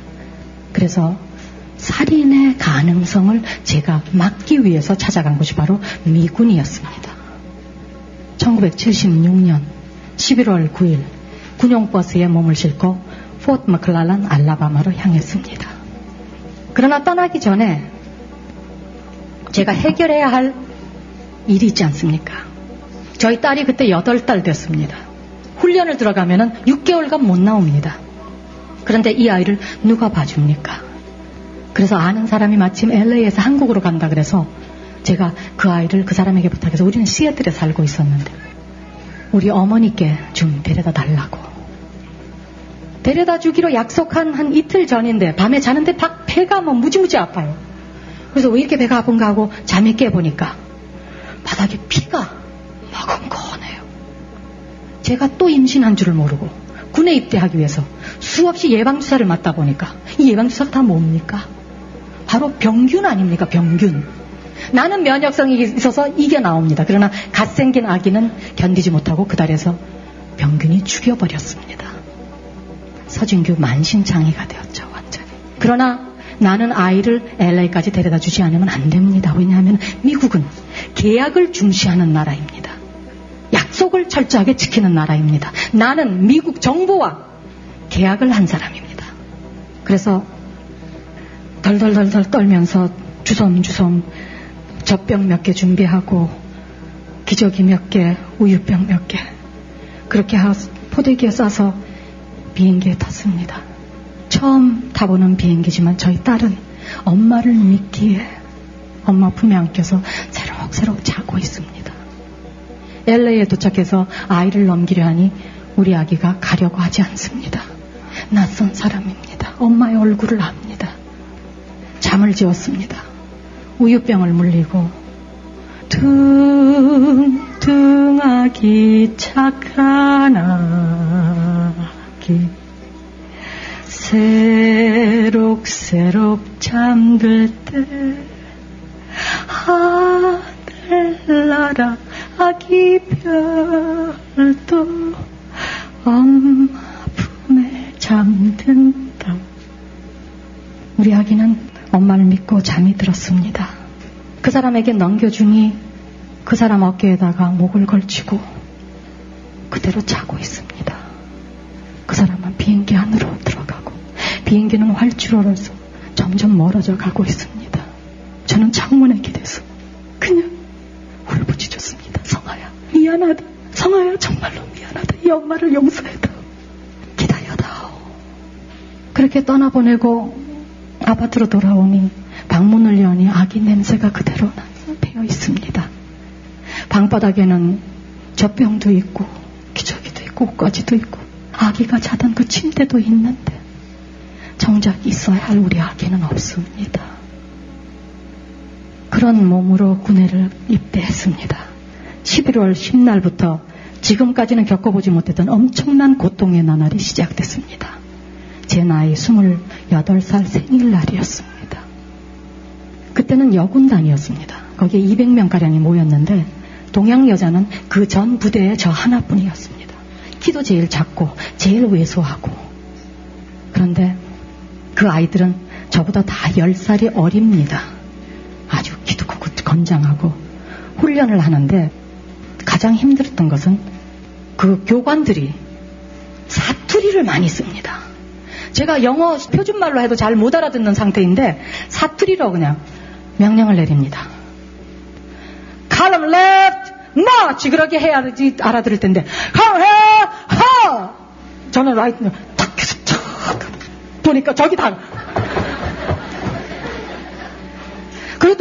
그래서 살인의 가능성을 제가 막기 위해서 찾아간 곳이 바로 미군이었습니다. 1976년 11월 9일 군용버스에 몸을 싣고 포트 머클랄란 알라바마로 향했습니다. 그러나 떠나기 전에 제가 해결해야 할 일이 있지 않습니까? 저희 딸이 그때 8달 됐습니다. 훈련을 들어가면 6개월간 못 나옵니다. 그런데 이 아이를 누가 봐줍니까? 그래서 아는 사람이 마침 LA에서 한국으로 간다 그래서 제가 그 아이를 그 사람에게 부탁해서 우리는 시애틀에 살고 있었는데 우리 어머니께 좀 데려다 달라고. 데려다 주기로 약속한 한 이틀 전인데 밤에 자는데 박 배가 뭐 무지무지 아파요. 그래서 왜 이렇게 배가 아픈가 하고 잠이 깨보니까 바닥에 피가 머금거네요. 제가 또 임신한 줄을 모르고 군에 입대하기 위해서 수없이 예방주사를 맞다 보니까 이 예방주사가 다 뭡니까? 바로 병균 아닙니까? 병균. 나는 면역성이 있어서 이게 나옵니다. 그러나 갓 생긴 아기는 견디지 못하고 그 달에서 병균이 죽여버렸습니다. 서진규 만신창이가 되었죠, 완전히. 그러나 나는 아이를 LA까지 데려다 주지 않으면 안 됩니다. 왜냐하면 미국은 계약을 중시하는 나라입니다. 약속 약속을 철저하게 지키는 나라입니다. 나는 미국 정부와 계약을 한 사람입니다. 그래서 덜덜덜덜 떨면서 주섬주섬 젖병 몇 개 준비하고 기저귀 몇 개, 우유병 몇 개, 그렇게 포대기에 싸서 비행기에 탔습니다. 처음 타보는 비행기지만 저희 딸은 엄마를 믿기에 엄마 품에 안겨서 새록새록 자고 있습니다. LA에 도착해서 아이를 넘기려 하니 우리 아기가 가려고 하지 않습니다. 낯선 사람입니다. 엄마의 얼굴을 압니다. 잠을 지었습니다. 우유병을 물리고 둥둥하기 착한 아기 새록새록 잠들 때 하늘나라 아기 별도 엄마 품에 잠든다. 우리 아기는 엄마를 믿고 잠이 들었습니다. 그 사람에게 넘겨주니 그 사람 어깨에다가 목을 걸치고 그대로 자고 있습니다. 그 사람은 비행기 안으로 들어가고 비행기는 활주로로서 점점 멀어져 가고 있습니다. 저는 창문에 기대서 그냥 울부짖었습니다. 성아야 미안하다. 성아야 정말로 미안하다. 이 엄마를 용서해다. 기다려다오. 그렇게 떠나보내고 아파트로 돌아오니 방문을 여니 아기 냄새가 그대로 배어 있습니다. 방바닥에는 젖병도 있고 기저귀도 있고 옷가지도 있고 아기가 자던 그 침대도 있는데 정작 있어야 할 우리 아기는 없습니다. 그런 몸으로 군대를 입대했습니다. 11월 10날부터 지금까지는 겪어보지 못했던 엄청난 고통의 나날이 시작됐습니다. 제 나이 28살 생일날이었습니다. 그때는 여군단이었습니다. 거기에 200명가량이 모였는데 동양 여자는 그 전 부대에 저 하나뿐이었습니다. 키도 제일 작고 제일 왜소하고 그런데 그 아이들은 저보다 다 10살이 어립니다. 아주 키도 크고 건장하고 훈련을 하는데 가장 힘들었던 것은 그 교관들이 사투리를 많이 씁니다. 제가 영어 표준말로 해도 잘 못 알아듣는 상태인데 사투리로 그냥 명령을 내립니다. column left, march 그렇게 해야 알아들을 텐데 come here, ha 저는 right 탁 해서 탁 보니까 저기 다또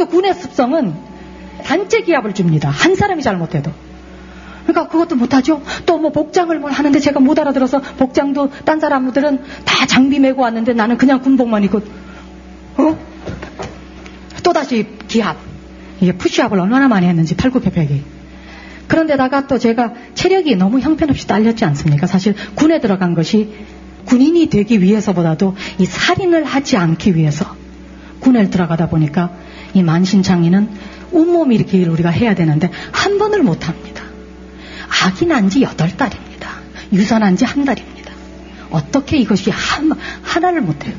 군의 습성은 단체 기합을 줍니다. 한 사람이 잘못해도. 그러니까 그것도 못하죠. 또 뭐 복장을 뭘 하는데 제가 못 알아들어서 복장도 딴 사람들은 다 장비 메고 왔는데 나는 그냥 군복만 입고 어? 또다시 기합. 이게 푸시업을 얼마나 많이 했는지 팔굽혀펴기. 그런데다가 또 제가 체력이 너무 형편없이 딸렸지 않습니까? 사실 군에 들어간 것이 군인이 되기 위해서보다도 이 살인을 하지 않기 위해서 군에 들어가다 보니까 이 만신창이는 온몸 이렇게 우리가 해야 되는데 한 번을 못 합니다. 아기 난지 여덟 달입니다. 유산한 지한 달입니다. 어떻게 이것이 한, 하나를 못해요.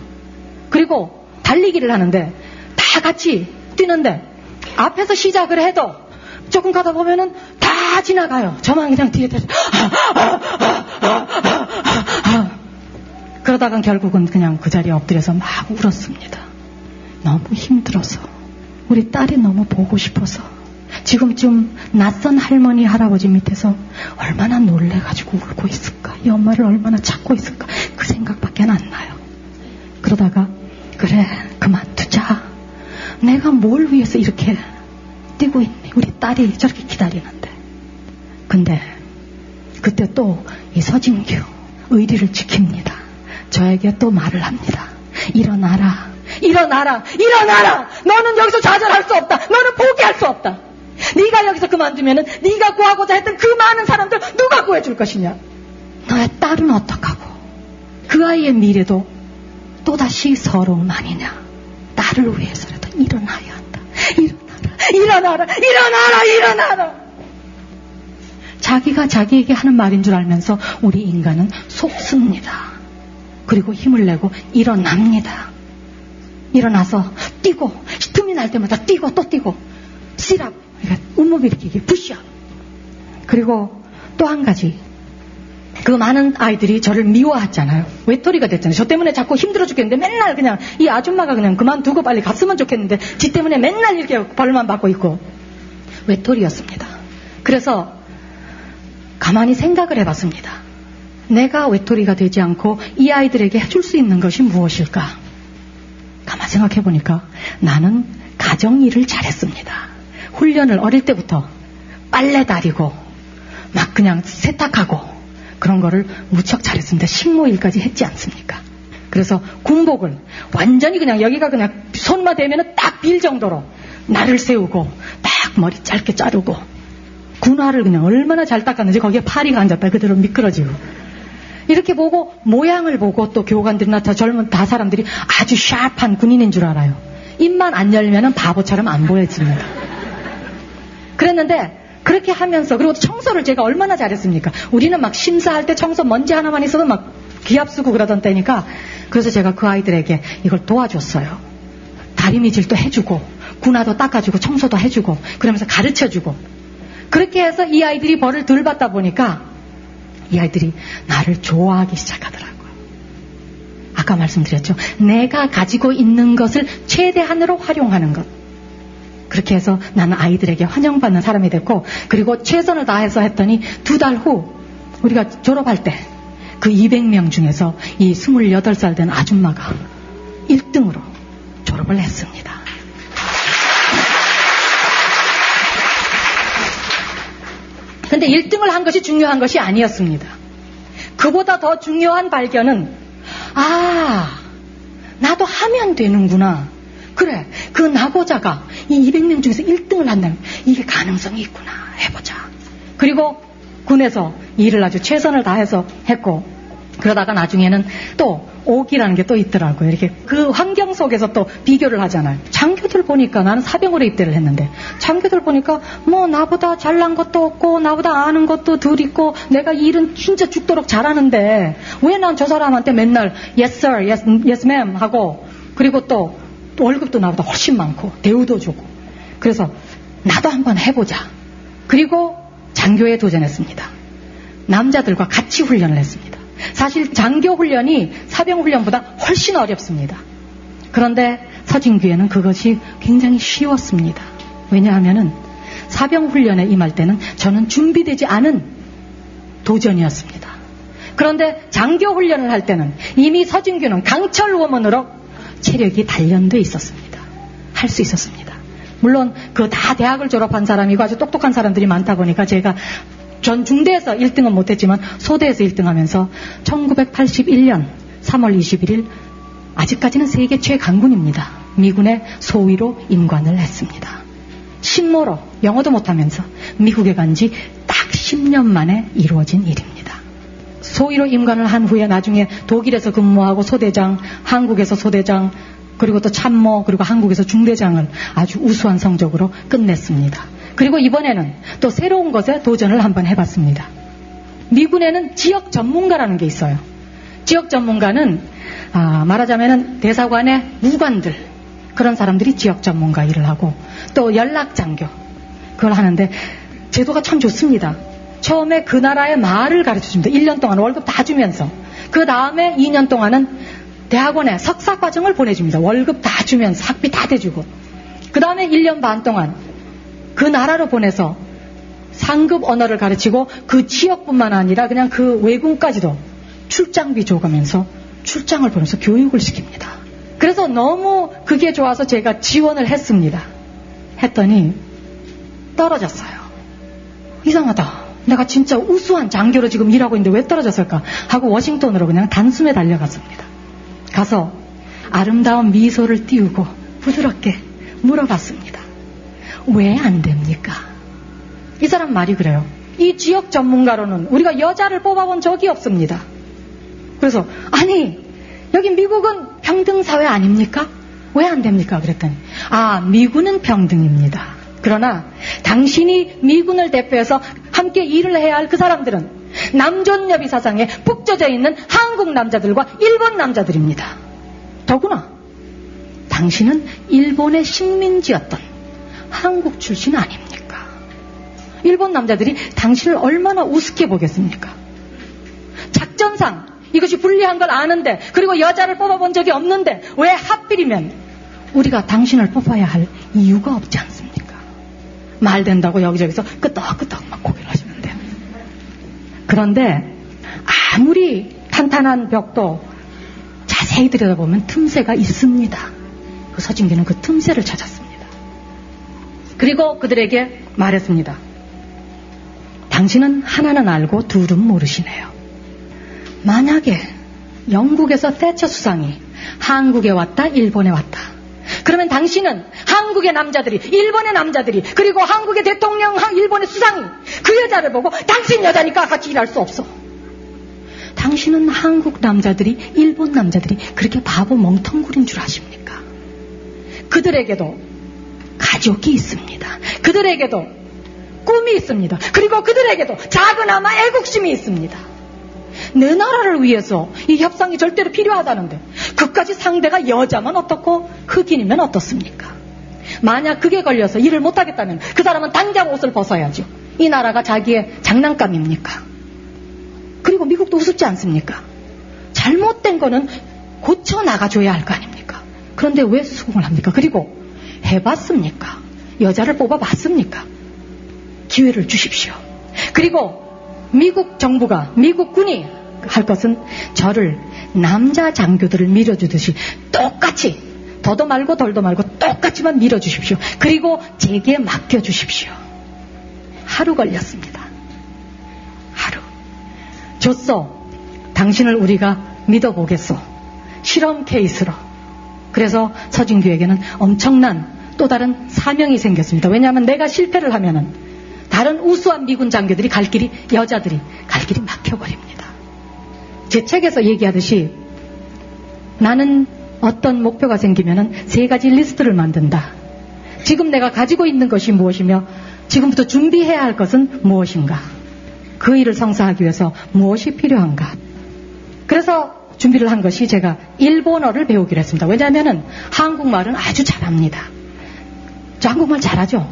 그리고 달리기를 하는데 다 같이 뛰는데 앞에서 시작을 해도 조금 가다 보면은 다 지나가요. 저만 그냥 뒤에 대서 그러다가 결국은 그냥 그 자리에 엎드려서 막 울었습니다. 너무 힘들어서 우리 딸이 너무 보고 싶어서 지금쯤 낯선 할머니 할아버지 밑에서 얼마나 놀래가지고 울고 있을까 이 엄마를 얼마나 찾고 있을까 그 생각밖에 안 나요. 그러다가 그래 그만두자 내가 뭘 위해서 이렇게 뛰고 있니? 우리 딸이 저렇게 기다리는데. 근데 그때 또 이 서진규 의리를 지킵니다. 저에게 또 말을 합니다. 일어나라. 일어나라. 일어나라. 너는 여기서 좌절할 수 없다. 너는 포기할 수 없다. 네가 여기서 그만두면은 네가 구하고자 했던 그 많은 사람들 누가 구해줄 것이냐? 너의 딸은 어떡하고? 그 아이의 미래도 또다시 서러움 아니냐? 딸을 위해서라도 일어나야 한다. 일어나라, 일어나라, 일어나라, 일어나라. 자기가 자기에게 하는 말인 줄 알면서 우리 인간은 속습니다. 그리고 힘을 내고 일어납니다. 일어나서 뛰고 틈이 날 때마다 뛰고 또 뛰고 시랍 그러니까 운목 일으키기 푸시업 그리고 또 한 가지. 그 많은 아이들이 저를 미워하잖아요. 외톨이가 됐잖아요. 저 때문에 자꾸 힘들어 죽겠는데 맨날 그냥 이 아줌마가 그냥 그만두고 빨리 갔으면 좋겠는데 지 때문에 맨날 이렇게 벌만 받고 있고 외톨이였습니다. 그래서 가만히 생각을 해봤습니다. 내가 외톨이가 되지 않고 이 아이들에게 해줄 수 있는 것이 무엇일까? 가만 생각해 보니까 나는 가정 일을 잘했습니다. 훈련을 어릴 때부터 빨래 다리고 막 그냥 세탁하고 그런 거를 무척 잘했습니다. 식모일까지 했지 않습니까? 그래서 군복을 완전히 그냥 여기가 그냥 손만 대면 딱 빌 정도로 날을 세우고 딱 머리 짧게 자르고 군화를 그냥 얼마나 잘 닦았는지 거기에 파리가 앉았다 그대로 미끄러지고 이렇게 보고 모양을 보고 또 교관들이나 더 젊은 다 사람들이 아주 샤프한 군인인 줄 알아요. 입만 안 열면은 바보처럼 안 보여집니다. 그랬는데 그렇게 하면서 그리고 청소를 제가 얼마나 잘했습니까? 우리는 막 심사할 때 청소 먼지 하나만 있어도 막 기합 쓰고 그러던 때니까 그래서 제가 그 아이들에게 이걸 도와줬어요. 다리미질도 해주고 군화도 닦아주고 청소도 해주고 그러면서 가르쳐주고 그렇게 해서 이 아이들이 벌을 덜 받다 보니까 이 아이들이 나를 좋아하기 시작하더라고요. 아까 말씀드렸죠. 내가 가지고 있는 것을 최대한으로 활용하는 것. 그렇게 해서 나는 아이들에게 환영받는 사람이 됐고, 그리고 최선을 다해서 했더니 두 달 후, 우리가 졸업할 때, 그 200명 중에서 이 28살 된 아줌마가 1등으로 졸업을 했습니다. 근데 1등을 한 것이 중요한 것이 아니었습니다. 그보다 더 중요한 발견은, 아, 나도 하면 되는구나. 그래, 그 나고자가 이 200명 중에서 1등을 한다면 이게 가능성이 있구나. 해보자. 그리고 군에서 일을 아주 최선을 다해서 했고, 그러다가 나중에는 또 옥이라는 게 또 있더라고요. 이렇게 그 환경 속에서 또 비교를 하잖아요. 장교들 보니까 나는 사병으로 입대를 했는데 장교들 보니까 뭐 나보다 잘난 것도 없고 나보다 아는 것도 덜 있고 내가 일은 진짜 죽도록 잘하는데 왜 난 저 사람한테 맨날 yes sir, yes, yes ma'am 하고 그리고 또, 또 월급도 나보다 훨씬 많고 대우도 주고 그래서 나도 한번 해보자. 그리고 장교에 도전했습니다. 남자들과 같이 훈련을 했습니다. 사실 장교 훈련이 사병 훈련보다 훨씬 어렵습니다. 그런데 서진규에는 그것이 굉장히 쉬웠습니다. 왜냐하면은 사병 훈련에 임할 때는 저는 준비되지 않은 도전이었습니다. 그런데 장교 훈련을 할 때는 이미 서진규는 강철 워먼으로 체력이 단련돼 있었습니다. 할 수 있었습니다. 물론 그 다 대학을 졸업한 사람이고 아주 똑똑한 사람들이 많다 보니까 제가 전 중대에서 1등은 못했지만 소대에서 1등 하면서 1981년 3월 21일 아직까지는 세계 최강군입니다. 미군의 소위로 임관을 했습니다. 신모로 영어도 못하면서 미국에 간 지 딱 10년 만에 이루어진 일입니다. 소위로 임관을 한 후에 나중에 독일에서 근무하고 소대장, 한국에서 소대장, 그리고 또 참모, 그리고 한국에서 중대장을 아주 우수한 성적으로 끝냈습니다. 그리고 이번에는 또 새로운 것에 도전을 한번 해봤습니다. 미군에는 지역 전문가라는 게 있어요. 지역 전문가는 아, 말하자면 대사관의 무관들 그런 사람들이 지역 전문가 일을 하고 또 연락 장교 그걸 하는데 제도가 참 좋습니다. 처음에 그 나라의 말을 가르쳐 줍니다. 1년 동안 월급 다 주면서 그 다음에 2년 동안은 대학원에 석사 과정을 보내줍니다. 월급 다 주면서 학비 다 대주고 그 다음에 1년 반 동안 그 나라로 보내서 상급 언어를 가르치고 그 지역뿐만 아니라 그냥 그 외국까지도 출장비 줘가면서 출장을 보내서 교육을 시킵니다. 그래서 너무 그게 좋아서 제가 지원을 했습니다. 했더니 떨어졌어요. 이상하다. 내가 진짜 우수한 장교로 지금 일하고 있는데 왜 떨어졌을까? 하고 워싱턴으로 그냥 단숨에 달려갔습니다. 가서 아름다운 미소를 띄우고 부드럽게 물어봤습니다. 왜 안 됩니까? 이 사람 말이 그래요. 이 지역 전문가로는 우리가 여자를 뽑아본 적이 없습니다. 그래서 아니 여기 미국은 평등 사회 아닙니까? 왜 안 됩니까? 그랬더니 아 미군은 평등입니다. 그러나 당신이 미군을 대표해서 함께 일을 해야 할 그 사람들은 남존여비 사상에 푹 젖어 있는 한국 남자들과 일본 남자들입니다. 더구나 당신은 일본의 식민지였던 한국 출신 아닙니까? 일본 남자들이 당신을 얼마나 우습게 보겠습니까? 작전상 이것이 불리한 걸 아는데 그리고 여자를 뽑아본 적이 없는데 왜 하필이면 우리가 당신을 뽑아야 할 이유가 없지 않습니까? 말 된다고 여기저기서 끄떡끄떡 막 고개를 하시면 돼요. 그런데 아무리 탄탄한 벽도 자세히 들여다보면 틈새가 있습니다. 그 서진기는 그 틈새를 찾았습니다. 그리고 그들에게 말했습니다. 당신은 하나는 알고 둘은 모르시네요. 만약에 영국에서 세처 수상이 한국에 왔다, 일본에 왔다. 그러면 당신은 한국의 남자들이, 일본의 남자들이, 그리고 한국의 대통령, 일본의 수상이 그 여자를 보고 당신 여자니까 같이 일할 수 없어. 당신은 한국 남자들이, 일본 남자들이 그렇게 바보 멍텅구리인 줄 아십니까? 그들에게도 가족이 있습니다. 그들에게도 꿈이 있습니다. 그리고 그들에게도 작은아마 애국심이 있습니다. 내 나라를 위해서 이 협상이 절대로 필요하다는데 그까지 상대가 여자만 어떻고 흑인이면 어떻습니까? 만약 그게 걸려서 일을 못하겠다면 그 사람은 당장 옷을 벗어야죠. 이 나라가 자기의 장난감입니까? 그리고 미국도 우습지 않습니까? 잘못된 거는 고쳐 나가줘야 할 거 아닙니까? 그런데 왜 수긍을 합니까? 그리고 해봤습니까? 여자를 뽑아봤습니까? 기회를 주십시오. 그리고 미국 정부가, 미국 군이 할 것은 저를 남자 장교들을 밀어주듯이 똑같이 더도 말고 덜도 말고 똑같이만 밀어주십시오. 그리고 제게 맡겨주십시오. 하루 걸렸습니다. 하루. 줬어. 당신을 우리가 믿어보겠소. 실험 케이스로. 그래서 서진규에게는 엄청난 또 다른 사명이 생겼습니다. 왜냐하면 내가 실패를 하면은 다른 우수한 미군 장교들이 갈 길이 여자들이 갈 길이 막혀버립니다. 제 책에서 얘기하듯이 나는 어떤 목표가 생기면은 세 가지 리스트를 만든다. 지금 내가 가지고 있는 것이 무엇이며 지금부터 준비해야 할 것은 무엇인가? 그 일을 성사하기 위해서 무엇이 필요한가? 그래서 준비를 한 것이 제가 일본어를 배우기로 했습니다. 왜냐하면 한국말은 아주 잘합니다. 저 한국말 잘하죠?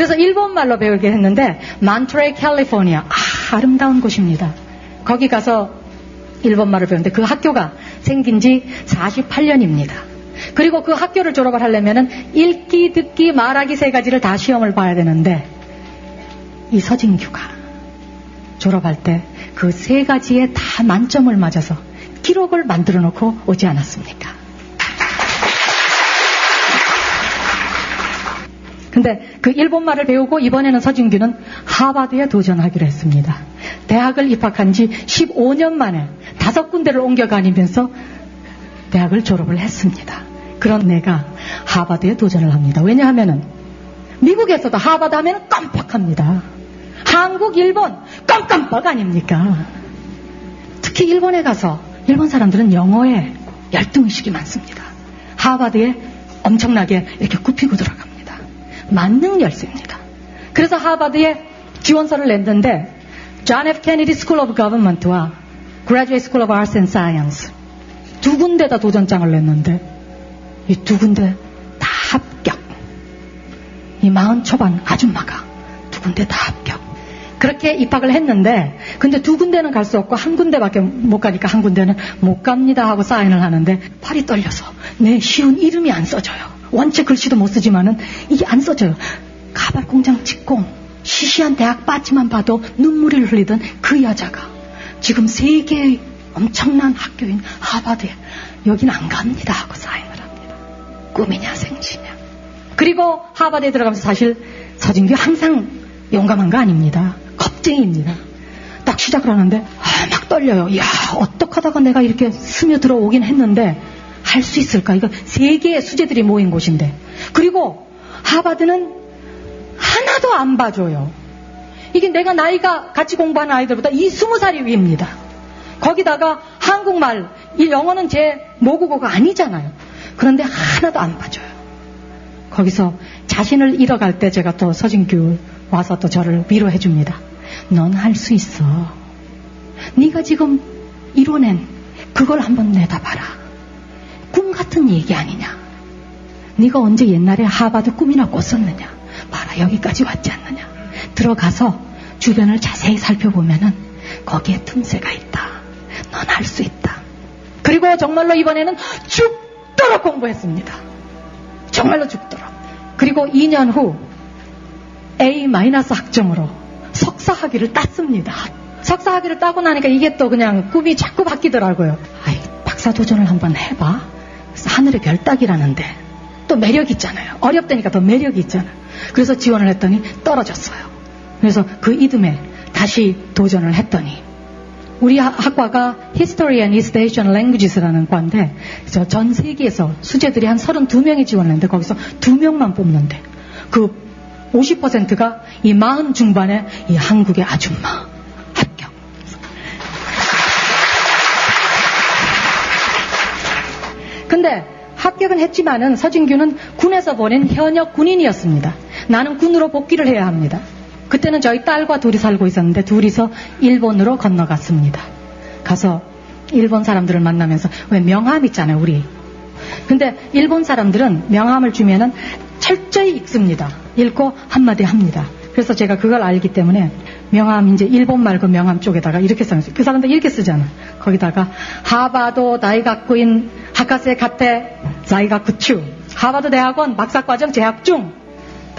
그래서 일본말로 배우게 했는데 만트레이 캘리포니아 아, 아름다운 곳입니다. 거기 가서 일본말을 배우는데 그 학교가 생긴 지 48년입니다. 그리고 그 학교를 졸업을 하려면 읽기, 듣기, 말하기 세 가지를 다 시험을 봐야 되는데 이 서진규가 졸업할 때 그 세 가지에 다 만점을 맞아서 기록을 만들어 놓고 오지 않았습니까? 근데 그 일본말을 배우고 이번에는 서진규는 하버드에 도전하기로 했습니다. 대학을 입학한 지 15년 만에 다섯 군데를 옮겨 다니면서 대학을 졸업을 했습니다. 그런 내가 하버드에 도전을 합니다. 왜냐하면은 미국에서도 하버드 하면 깜빡합니다. 한국, 일본 깜깜빡 아닙니까? 특히 일본에 가서 일본 사람들은 영어에 열등의식이 많습니다. 하버드에 엄청나게 이렇게 굽히고 들어갑니다. 만능 열쇠입니다. 그래서 하버드에 지원서를 냈는데 존 F. 케네디 스쿨 오브 거버먼트와 Graduate School of Arts and Science 두 군데다 도전장을 냈는데 이 두 군데 다 합격. 이 마흔 초반 아줌마가 두 군데 다 합격. 그렇게 입학을 했는데 근데 두 군데는 갈 수 없고 한 군데밖에 못 가니까 한 군데는 못 갑니다 하고 사인을 하는데 팔이 떨려서 내 쉬운 이름이 안 써져요. 원체 글씨도 못 쓰지만은 이게 안 써져요. 가발 공장 직공 시시한 대학 빠지만 봐도 눈물을 흘리던 그 여자가 지금 세계의 엄청난 학교인 하버드에 여긴 안 갑니다 하고 사인을 합니다. 꿈이냐 생지냐. 그리고 하버드에 들어가면서 사실 서진규 항상 용감한 거 아닙니다. 겁쟁이입니다. 딱 시작을 하는데 아, 막 떨려요. 이야 어떡하다가 내가 이렇게 스며들어 오긴 했는데 할수 있을까? 이거 세 개의 수제들이 모인 곳인데 그리고 하버드는 하나도 안 봐줘요. 이게 내가 나이가 같이 공부하는 아이들보다 이 스무 살이 위입니다. 거기다가 한국말, 이 영어는 제 모국어가 아니잖아요. 그런데 하나도 안 봐줘요. 거기서 자신을 잃어갈 때 제가 또 서진규 와서 또 저를 위로해 줍니다. 넌 할 수 있어. 네가 지금 이뤄낸 그걸 한번 내다봐라. 꿈 같은 얘기 아니냐. 네가 언제 옛날에 하바드 꿈이나 꿨었느냐. 봐라 여기까지 왔지 않느냐. 들어가서 주변을 자세히 살펴보면은 거기에 틈새가 있다. 넌할수 있다. 그리고 정말로 이번에는 죽도록 공부했습니다. 정말로 죽도록. 그리고 2년 후 A- 학점으로 석사 학위를 땄습니다. 석사 학위를 따고 나니까 이게 또 그냥 꿈이 자꾸 바뀌더라고요. 아이, 박사 도전을 한번 해봐. 하늘의 별 따기라는데 또 매력 있잖아요. 어렵다니까 더 매력이 있잖아요. 그래서 지원을 했더니 떨어졌어요. 그래서 그 이듬해 다시 도전을 했더니 우리 학과가 History and East Asian Languages라는 과인데 전 세계에서 수재들이 한 32명이 지원했는데 거기서 2명만 뽑는데 그 50%가 이 마흔 중반의 이 한국의 아줌마 근데 합격은 했지만은 서진규는 군에서 보낸 현역 군인이었습니다. 나는 군으로 복귀를 해야 합니다. 그때는 저희 딸과 둘이 살고 있었는데 둘이서 일본으로 건너갔습니다. 가서 일본 사람들을 만나면서 왜 명함 있잖아요, 우리. 근데 일본 사람들은 명함을 주면은 철저히 읽습니다. 읽고 한마디 합니다. 그래서 제가 그걸 알기 때문에 명함 이제 일본 말고 명함 쪽에다가 이렇게 써놨어요. 그 사람들 이렇게 쓰잖아. 거기다가 하바도 다이가쿠인 하카세 카테 자이가쿠추 하바드 대학원 박사과정 재학 중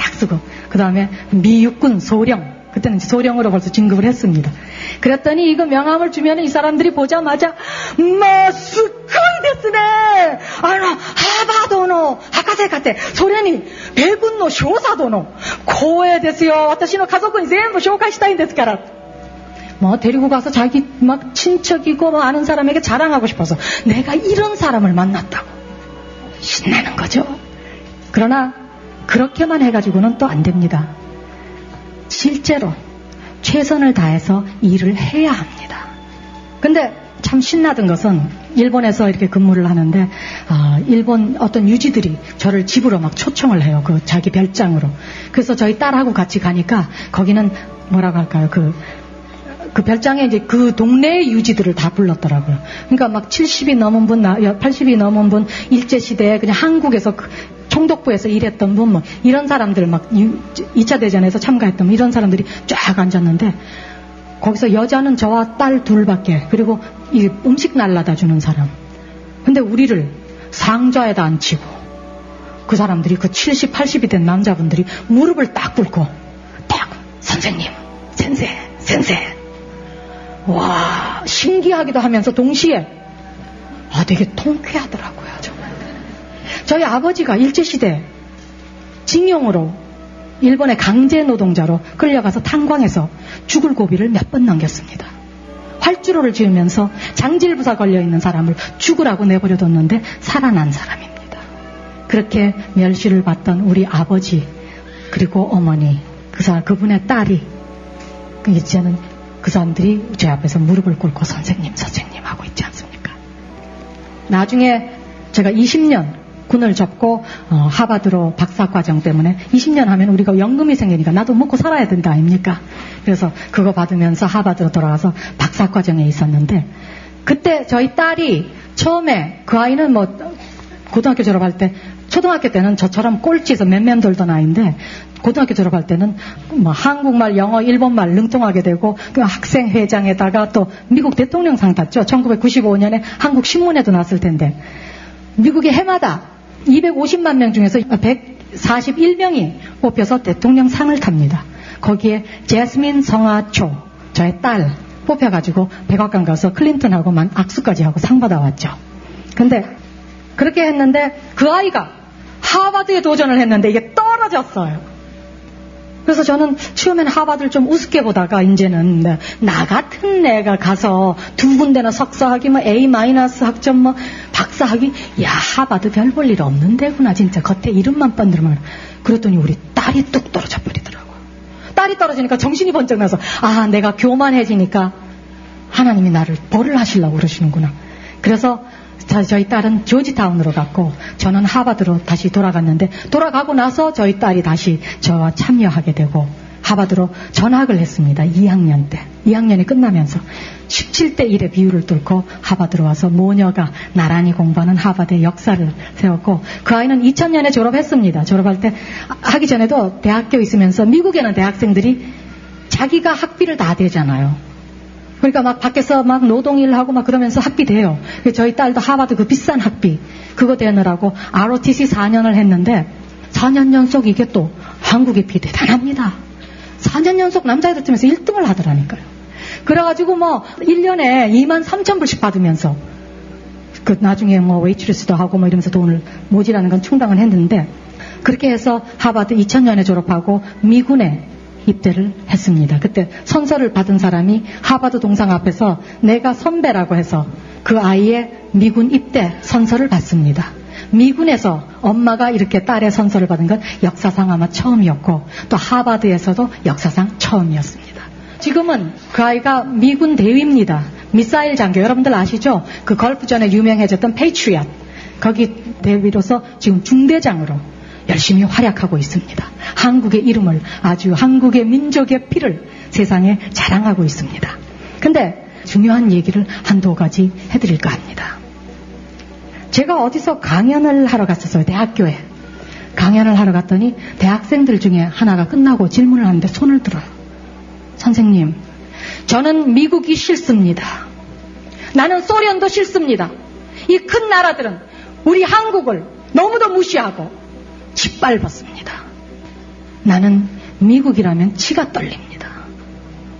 딱 쓰고 그 다음에 미 육군 소령 그때는 소령으로 벌써 진급을 했습니다. 그랬더니 이거 명함을 주면 이 사람들이 보자마자 마스코이 데스네 아노 하바도노 하카세 카테 소련이 배군노 쇼사도노 고에 데스요 와타시노 가족은 전부 데스카라 뭐 데리고 가서 자기 막 친척이고 뭐 아는 사람에게 자랑하고 싶어서 내가 이런 사람을 만났다고 신나는 거죠. 그러나 그렇게만 해가지고는 또 안 됩니다. 실제로 최선을 다해서 일을 해야 합니다. 근데 참 신나던 것은 일본에서 이렇게 근무를 하는데 아, 일본 어떤 유지들이 저를 집으로 막 초청을 해요. 그 자기 별장으로. 그래서 저희 딸하고 같이 가니까 거기는 뭐라고 할까요? 그, 그 별장에 이제 그 동네의 유지들을 다 불렀더라고요. 그러니까 막 70이 넘은 분, 80이 넘은 분, 일제시대에 그냥 한국에서 그 총독부에서 일했던 분, 뭐, 이런 사람들 막 2차 대전에서 참가했던 뭐 이런 사람들이 쫙 앉았는데, 거기서 여자는 저와 딸 둘밖에, 그리고 이 음식 날라다 주는 사람. 근데 우리를 상자에다 앉히고, 그 사람들이 그 70, 80이 된 남자분들이 무릎을 딱 꿇고, 딱, 선생님, 센세, 센세. 와, 신기하기도 하면서 동시에, 아, 되게 통쾌하더라고요, 정말. 저희 아버지가 일제시대 징용으로 일본의 강제 노동자로 끌려가서 탄광에서 죽을 고비를 몇 번 넘겼습니다. 활주로를 지으면서 장질부사 걸려있는 사람을 죽으라고 내버려뒀는데 살아난 사람입니다. 그렇게 멸시를 받던 우리 아버지 그리고 어머니 그 사람 그분의 딸이 그 이제는 그 사람들이 제 앞에서 무릎을 꿇고 선생님 선생님 하고 있지 않습니까? 나중에 제가 20년 군을 접고 어, 하바드로 박사과정 때문에 20년 하면 우리가 연금이 생기니까 나도 먹고 살아야 된다 아닙니까? 그래서 그거 받으면서 하바드로 돌아가서 박사과정에 있었는데 그때 저희 딸이 처음에 그 아이는 뭐 고등학교 졸업할 때 초등학교 때는 저처럼 꼴찌에서 맨맨 돌던 아이인데 고등학교 졸업할 때는 뭐 한국말, 영어, 일본말 능통하게 되고 그 학생 회장에다가 또 미국 대통령상 탔죠. 1995년에 한국 신문에도 났을 텐데 미국의 해마다 250만 명 중에서 141명이 뽑혀서 대통령 상을 탑니다. 거기에 제스민 성아초, 저의 딸 뽑혀가지고 백악관 가서 클린턴하고만 악수까지 하고 상 받아왔죠. 근데 그렇게 했는데 그 아이가 하버드에 도전을 했는데 이게 떨어졌어요. 그래서 저는 처음에는 하버드를 좀 우습게 보다가 이제는 네, 나 같은 내가 가서 두 군데나 석사학위 뭐 A 마이너스 학점 뭐 박사학위 야 하버드 별 볼 일 없는 데구나 진짜 겉에 이름만 번들면 그랬더니 우리 딸이 뚝 떨어져 버리더라고요. 딸이 떨어지니까 정신이 번쩍 나서 아 내가 교만해지니까 하나님이 나를 벌을 하시려고 그러시는구나. 그래서 저희 딸은 조지타운으로 갔고 저는 하버드로 다시 돌아갔는데 돌아가고 나서 저희 딸이 다시 저와 참여하게 되고 하버드로 전학을 했습니다. 2학년 때. 2학년이 끝나면서 17대 1의 비율을 뚫고 하버드로 와서 모녀가 나란히 공부하는 하버드의 역사를 세웠고 그 아이는 2000년에 졸업했습니다. 졸업할 때 하기 전에도 대학교 있으면서 미국에는 대학생들이 자기가 학비를 다 대잖아요. 그러니까 막 밖에서 막 노동일 하고 막 그러면서 학비 돼요. 저희 딸도 하버드 그 비싼 학비 그거 대느라고 ROTC 4년을 했는데 4년 연속 이게 또 한국의 비 대단합니다. 4년 연속 남자애들 중에서 1등을 하더라니까요. 그래가지고 뭐 1년에 2만 3천 불씩 받으면서 그 나중에 뭐 웨이트리스도 하고 뭐 이러면서 돈을 모지라는 건 충당을 했는데 그렇게 해서 하버드 2000년에 졸업하고 미군에 입대를 했습니다. 그때 선서를 받은 사람이 하버드 동상 앞에서 내가 선배라고 해서 그 아이의 미군 입대 선서를 받습니다. 미군에서 엄마가 이렇게 딸의 선서를 받은 건 역사상 아마 처음이었고 또 하버드에서도 역사상 처음이었습니다. 지금은 그 아이가 미군 대위입니다. 미사일 장교 여러분들 아시죠? 그 걸프전에 유명해졌던 Patriot 거기 대위로서 지금 중대장으로 열심히 활약하고 있습니다. 한국의 이름을 아주 한국의 민족의 피를 세상에 자랑하고 있습니다. 근데 중요한 얘기를 한두 가지 해드릴까 합니다. 제가 어디서 강연을 하러 갔었어요. 대학교에. 강연을 하러 갔더니 대학생들 중에 하나가 끝나고 질문을 하는데 손을 들어요. 선생님, 저는 미국이 싫습니다. 나는 소련도 싫습니다. 이 큰 나라들은 우리 한국을 너무도 무시하고 짓밟았습니다. 나는 미국이라면 치가 떨립니다.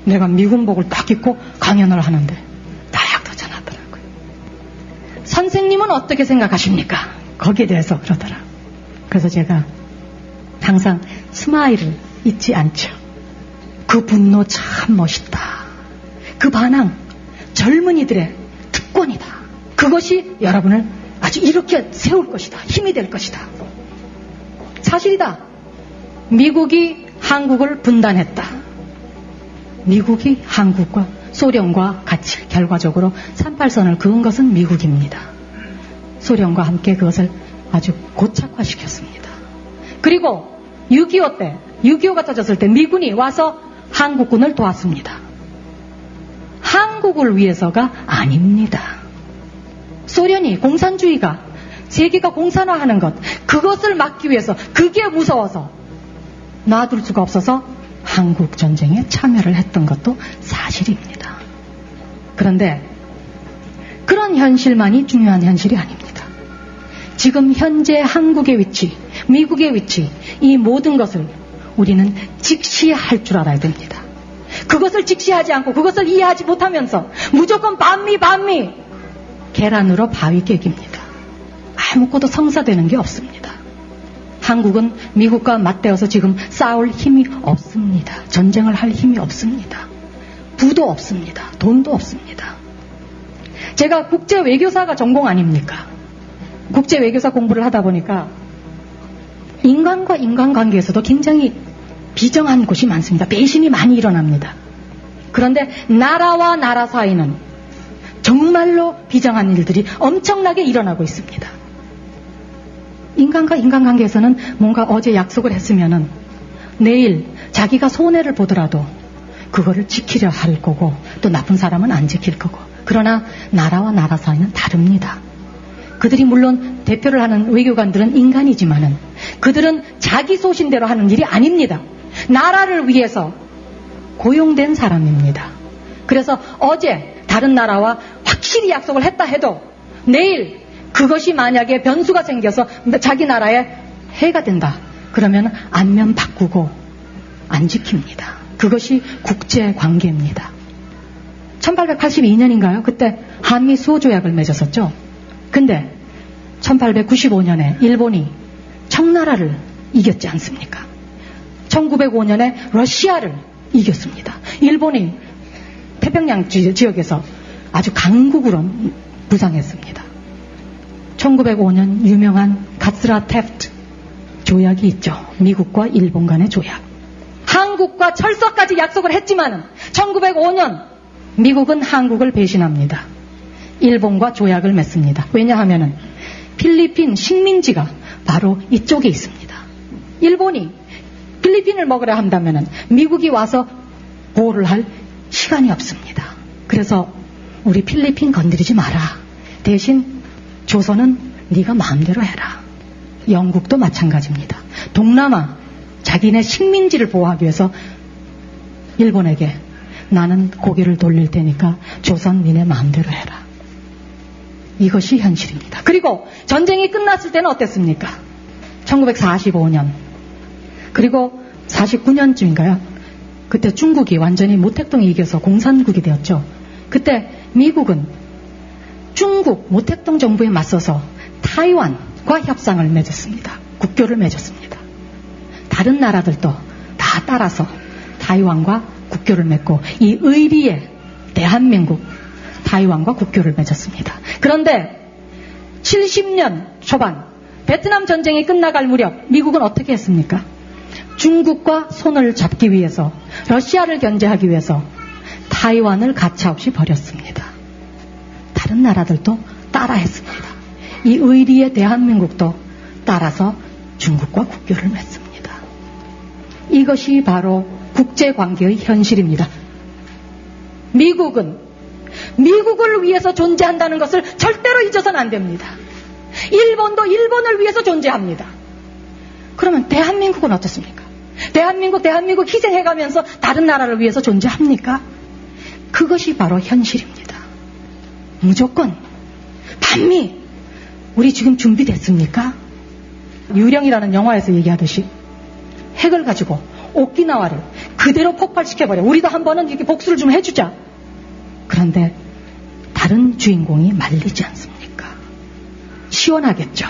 내가 미군복을 딱 입고 강연을 하는데 다약도 전하더라고요. 선생님은 어떻게 생각하십니까? 거기에 대해서 그러더라. 그래서 제가 항상 스마일을 잊지 않죠. 그 분노 참 멋있다. 그 반항 젊은이들의 특권이다. 그것이 여러분을 아주 이렇게 세울 것이다. 힘이 될 것이다. 사실이다. 미국이 한국을 분단했다. 미국이 한국과 소련과 같이 결과적으로 38선을 그은 것은 미국입니다. 소련과 함께 그것을 아주 고착화시켰습니다. 그리고 6.25 때, 6.25가 터졌을 때 미군이 와서 한국군을 도왔습니다. 한국을 위해서가 아닙니다. 소련이 공산주의가 세계가 공산화하는 것, 그것을 막기 위해서, 그게 무서워서 놔둘 수가 없어서 한국 전쟁에 참여를 했던 것도 사실입니다. 그런데 그런 현실만이 중요한 현실이 아닙니다. 지금 현재 한국의 위치, 미국의 위치, 이 모든 것을 우리는 직시할 줄 알아야 됩니다. 그것을 직시하지 않고 그것을 이해하지 못하면서 무조건 반미 반미 계란으로 바위 깨기입니다. 아무것도 성사되는 게 없습니다. 한국은 미국과 맞대어서 지금 싸울 힘이 없습니다. 전쟁을 할 힘이 없습니다. 부도 없습니다. 돈도 없습니다. 제가 국제 외교사가 전공 아닙니까? 국제 외교사 공부를 하다 보니까 인간과 인간 관계에서도 굉장히 비정한 곳이 많습니다. 배신이 많이 일어납니다. 그런데 나라와 나라 사이는 정말로 비정한 일들이 엄청나게 일어나고 있습니다. 인간과 인간관계에서는 뭔가 어제 약속을 했으면은 내일 자기가 손해를 보더라도 그거를 지키려 할 거고 또 나쁜 사람은 안 지킬 거고 그러나 나라와 나라 사이는 다릅니다. 그들이 물론 대표를 하는 외교관들은 인간이지만은 그들은 자기 소신대로 하는 일이 아닙니다. 나라를 위해서 고용된 사람입니다. 그래서 어제 다른 나라와 확실히 약속을 했다 해도 내일 그것이 만약에 변수가 생겨서 자기 나라에 해가 된다. 그러면 안면 바꾸고 안 지킵니다. 그것이 국제 관계입니다. 1882년인가요? 그때 한미 수호 조약을 맺었었죠. 근데 1895년에 일본이 청나라를 이겼지 않습니까? 1905년에 러시아를 이겼습니다. 일본이 태평양 지역에서 아주 강국으로 부상했습니다. 1905년 유명한 가스라 테프트 조약이 있죠. 미국과 일본 간의 조약. 한국과 철석까지 약속을 했지만 1905년 미국은 한국을 배신합니다. 일본과 조약을 맺습니다. 왜냐하면 필리핀 식민지가 바로 이쪽에 있습니다. 일본이 필리핀을 먹으려 한다면 미국이 와서 보호를 할 시간이 없습니다. 그래서 우리 필리핀 건드리지 마라. 대신 조선은 네가 마음대로 해라. 영국도 마찬가지입니다. 동남아 자기네 식민지를 보호하기 위해서 일본에게 나는 고개를 돌릴 테니까 조선 니네 마음대로 해라. 이것이 현실입니다. 그리고 전쟁이 끝났을 때는 어땠습니까? 1945년. 그리고 49년쯤인가요? 그때 중국이 완전히 모택동이 이겨서 공산국이 되었죠. 그때 미국은 중국 모택동 정부에 맞서서 타이완과 협상을 맺었습니다. 국교를 맺었습니다. 다른 나라들도 다 따라서 타이완과 국교를 맺고 이 의리의 대한민국 타이완과 국교를 맺었습니다. 그런데 70년 초반 베트남 전쟁이 끝나갈 무렵 미국은 어떻게 했습니까? 중국과 손을 잡기 위해서 러시아를 견제하기 위해서 타이완을 가차없이 버렸습니다. 다른 나라들도 따라했습니다. 이 의리의 대한민국도 따라서 중국과 국교를 맺습니다. 이것이 바로 국제관계의 현실입니다. 미국은 미국을 위해서 존재한다는 것을 절대로 잊어서는 안 됩니다. 일본도 일본을 위해서 존재합니다. 그러면 대한민국은 어떻습니까? 대한민국, 대한민국 희생해가면서 다른 나라를 위해서 존재합니까? 그것이 바로 현실입니다. 무조건 반미 우리 지금 준비됐습니까? 유령이라는 영화에서 얘기하듯이 핵을 가지고 오키나와를 그대로 폭발시켜버려. 우리도 한 번은 이렇게 복수를 좀 해주자. 그런데 다른 주인공이 말리지 않습니까? 시원하겠죠.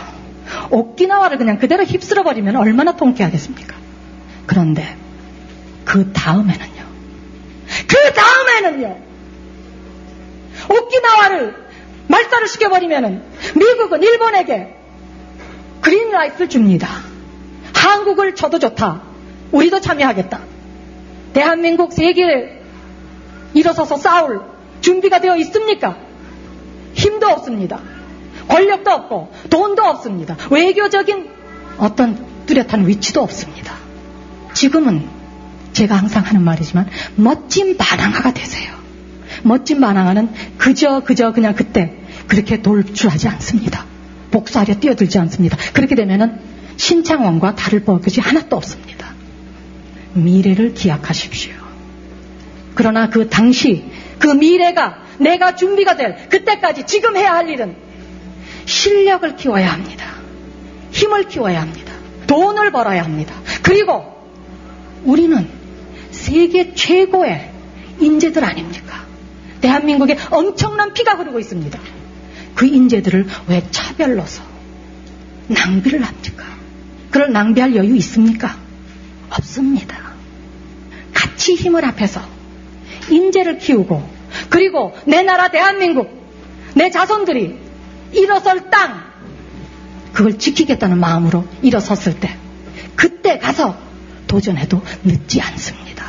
오키나와를 그냥 그대로 휩쓸어버리면 얼마나 통쾌하겠습니까? 그런데 그 다음에는요. 그 다음에는요. 오키나와를 말살을 시켜버리면은 미국은 일본에게 그린라이트를 줍니다. 한국을 쳐도 좋다. 우리도 참여하겠다. 대한민국 세계에 일어서서 싸울 준비가 되어 있습니까? 힘도 없습니다. 권력도 없고 돈도 없습니다. 외교적인 어떤 뚜렷한 위치도 없습니다. 지금은 제가 항상 하는 말이지만 멋진 반항아가 되세요. 멋진 반항아는 그저 그저 그냥 그때 그렇게 돌출하지 않습니다. 복수하려 뛰어들지 않습니다. 그렇게 되면은 신창원과 다를 것이 하나도 없습니다. 미래를 기약하십시오. 그러나 그 당시 그 미래가 내가 준비가 될 그때까지 지금 해야 할 일은 실력을 키워야 합니다. 힘을 키워야 합니다. 돈을 벌어야 합니다. 그리고 우리는 세계 최고의 인재들 아닙니까? 대한민국에 엄청난 피가 흐르고 있습니다. 그 인재들을 왜 차별로서 낭비를 합니까? 그걸 낭비할 여유 있습니까? 없습니다. 같이 힘을 합해서 인재를 키우고 그리고 내 나라 대한민국 내 자손들이 일어설 땅 그걸 지키겠다는 마음으로 일어섰을 때 그때 가서 도전해도 늦지 않습니다.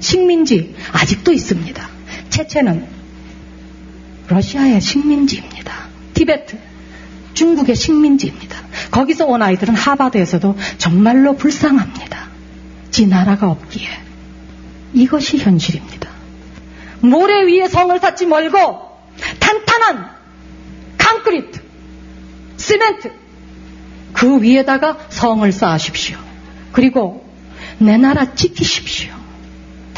식민지 아직도 있습니다. 체체는 러시아의 식민지입니다. 티베트 중국의 식민지입니다. 거기서 온 아이들은 하바드에서도 정말로 불쌍합니다. 지 나라가 없기에 이것이 현실입니다. 모래 위에 성을 쌓지 말고 탄탄한 콘크리트, 시멘트 그 위에다가 성을 쌓으십시오. 그리고 내 나라 지키십시오.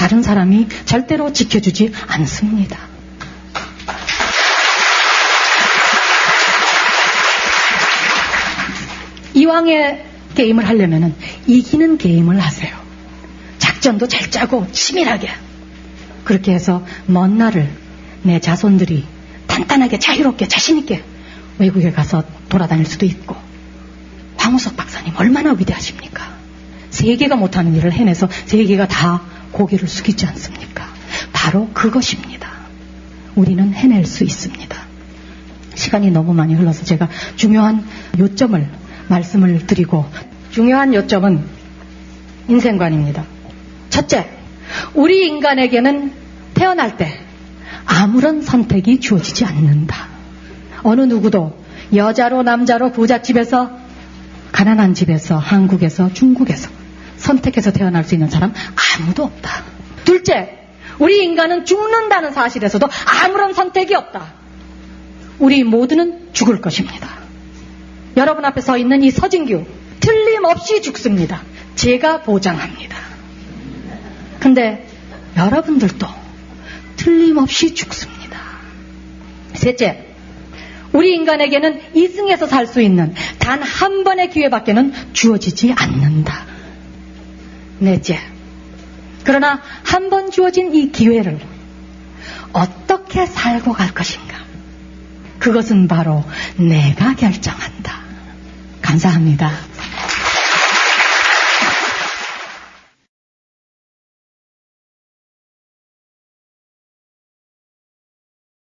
다른 사람이 절대로 지켜주지 않습니다. 이왕의 게임을 하려면 이기는 게임을 하세요. 작전도 잘 짜고 치밀하게. 그렇게 해서 먼 날을 내 자손들이 단단하게 자유롭게 자신있게 외국에 가서 돌아다닐 수도 있고 황우석 박사님 얼마나 위대하십니까? 세계가 못하는 일을 해내서 세계가 다 고개를 숙이지 않습니까? 바로 그것입니다. 우리는 해낼 수 있습니다. 시간이 너무 많이 흘러서 제가 중요한 요점을 말씀을 드리고 중요한 요점은 인생관입니다. 첫째, 우리 인간에게는 태어날 때 아무런 선택이 주어지지 않는다. 어느 누구도 여자로 남자로 부잣집에서 가난한 집에서 한국에서 중국에서 선택해서 태어날 수 있는 사람 아무도 없다. 둘째, 우리 인간은 죽는다는 사실에서도 아무런 선택이 없다. 우리 모두는 죽을 것입니다. 여러분 앞에 서 있는 이 서진규, 틀림없이 죽습니다. 제가 보장합니다. 근데 여러분들도 틀림없이 죽습니다. 셋째, 우리 인간에게는 이승에서 살 수 있는 단 한 번의 기회밖에는 주어지지 않는다. 넷째, 그러나 한 번 주어진 이 기회를 어떻게 살고 갈 것인가? 그것은 바로 내가 결정한다. 감사합니다.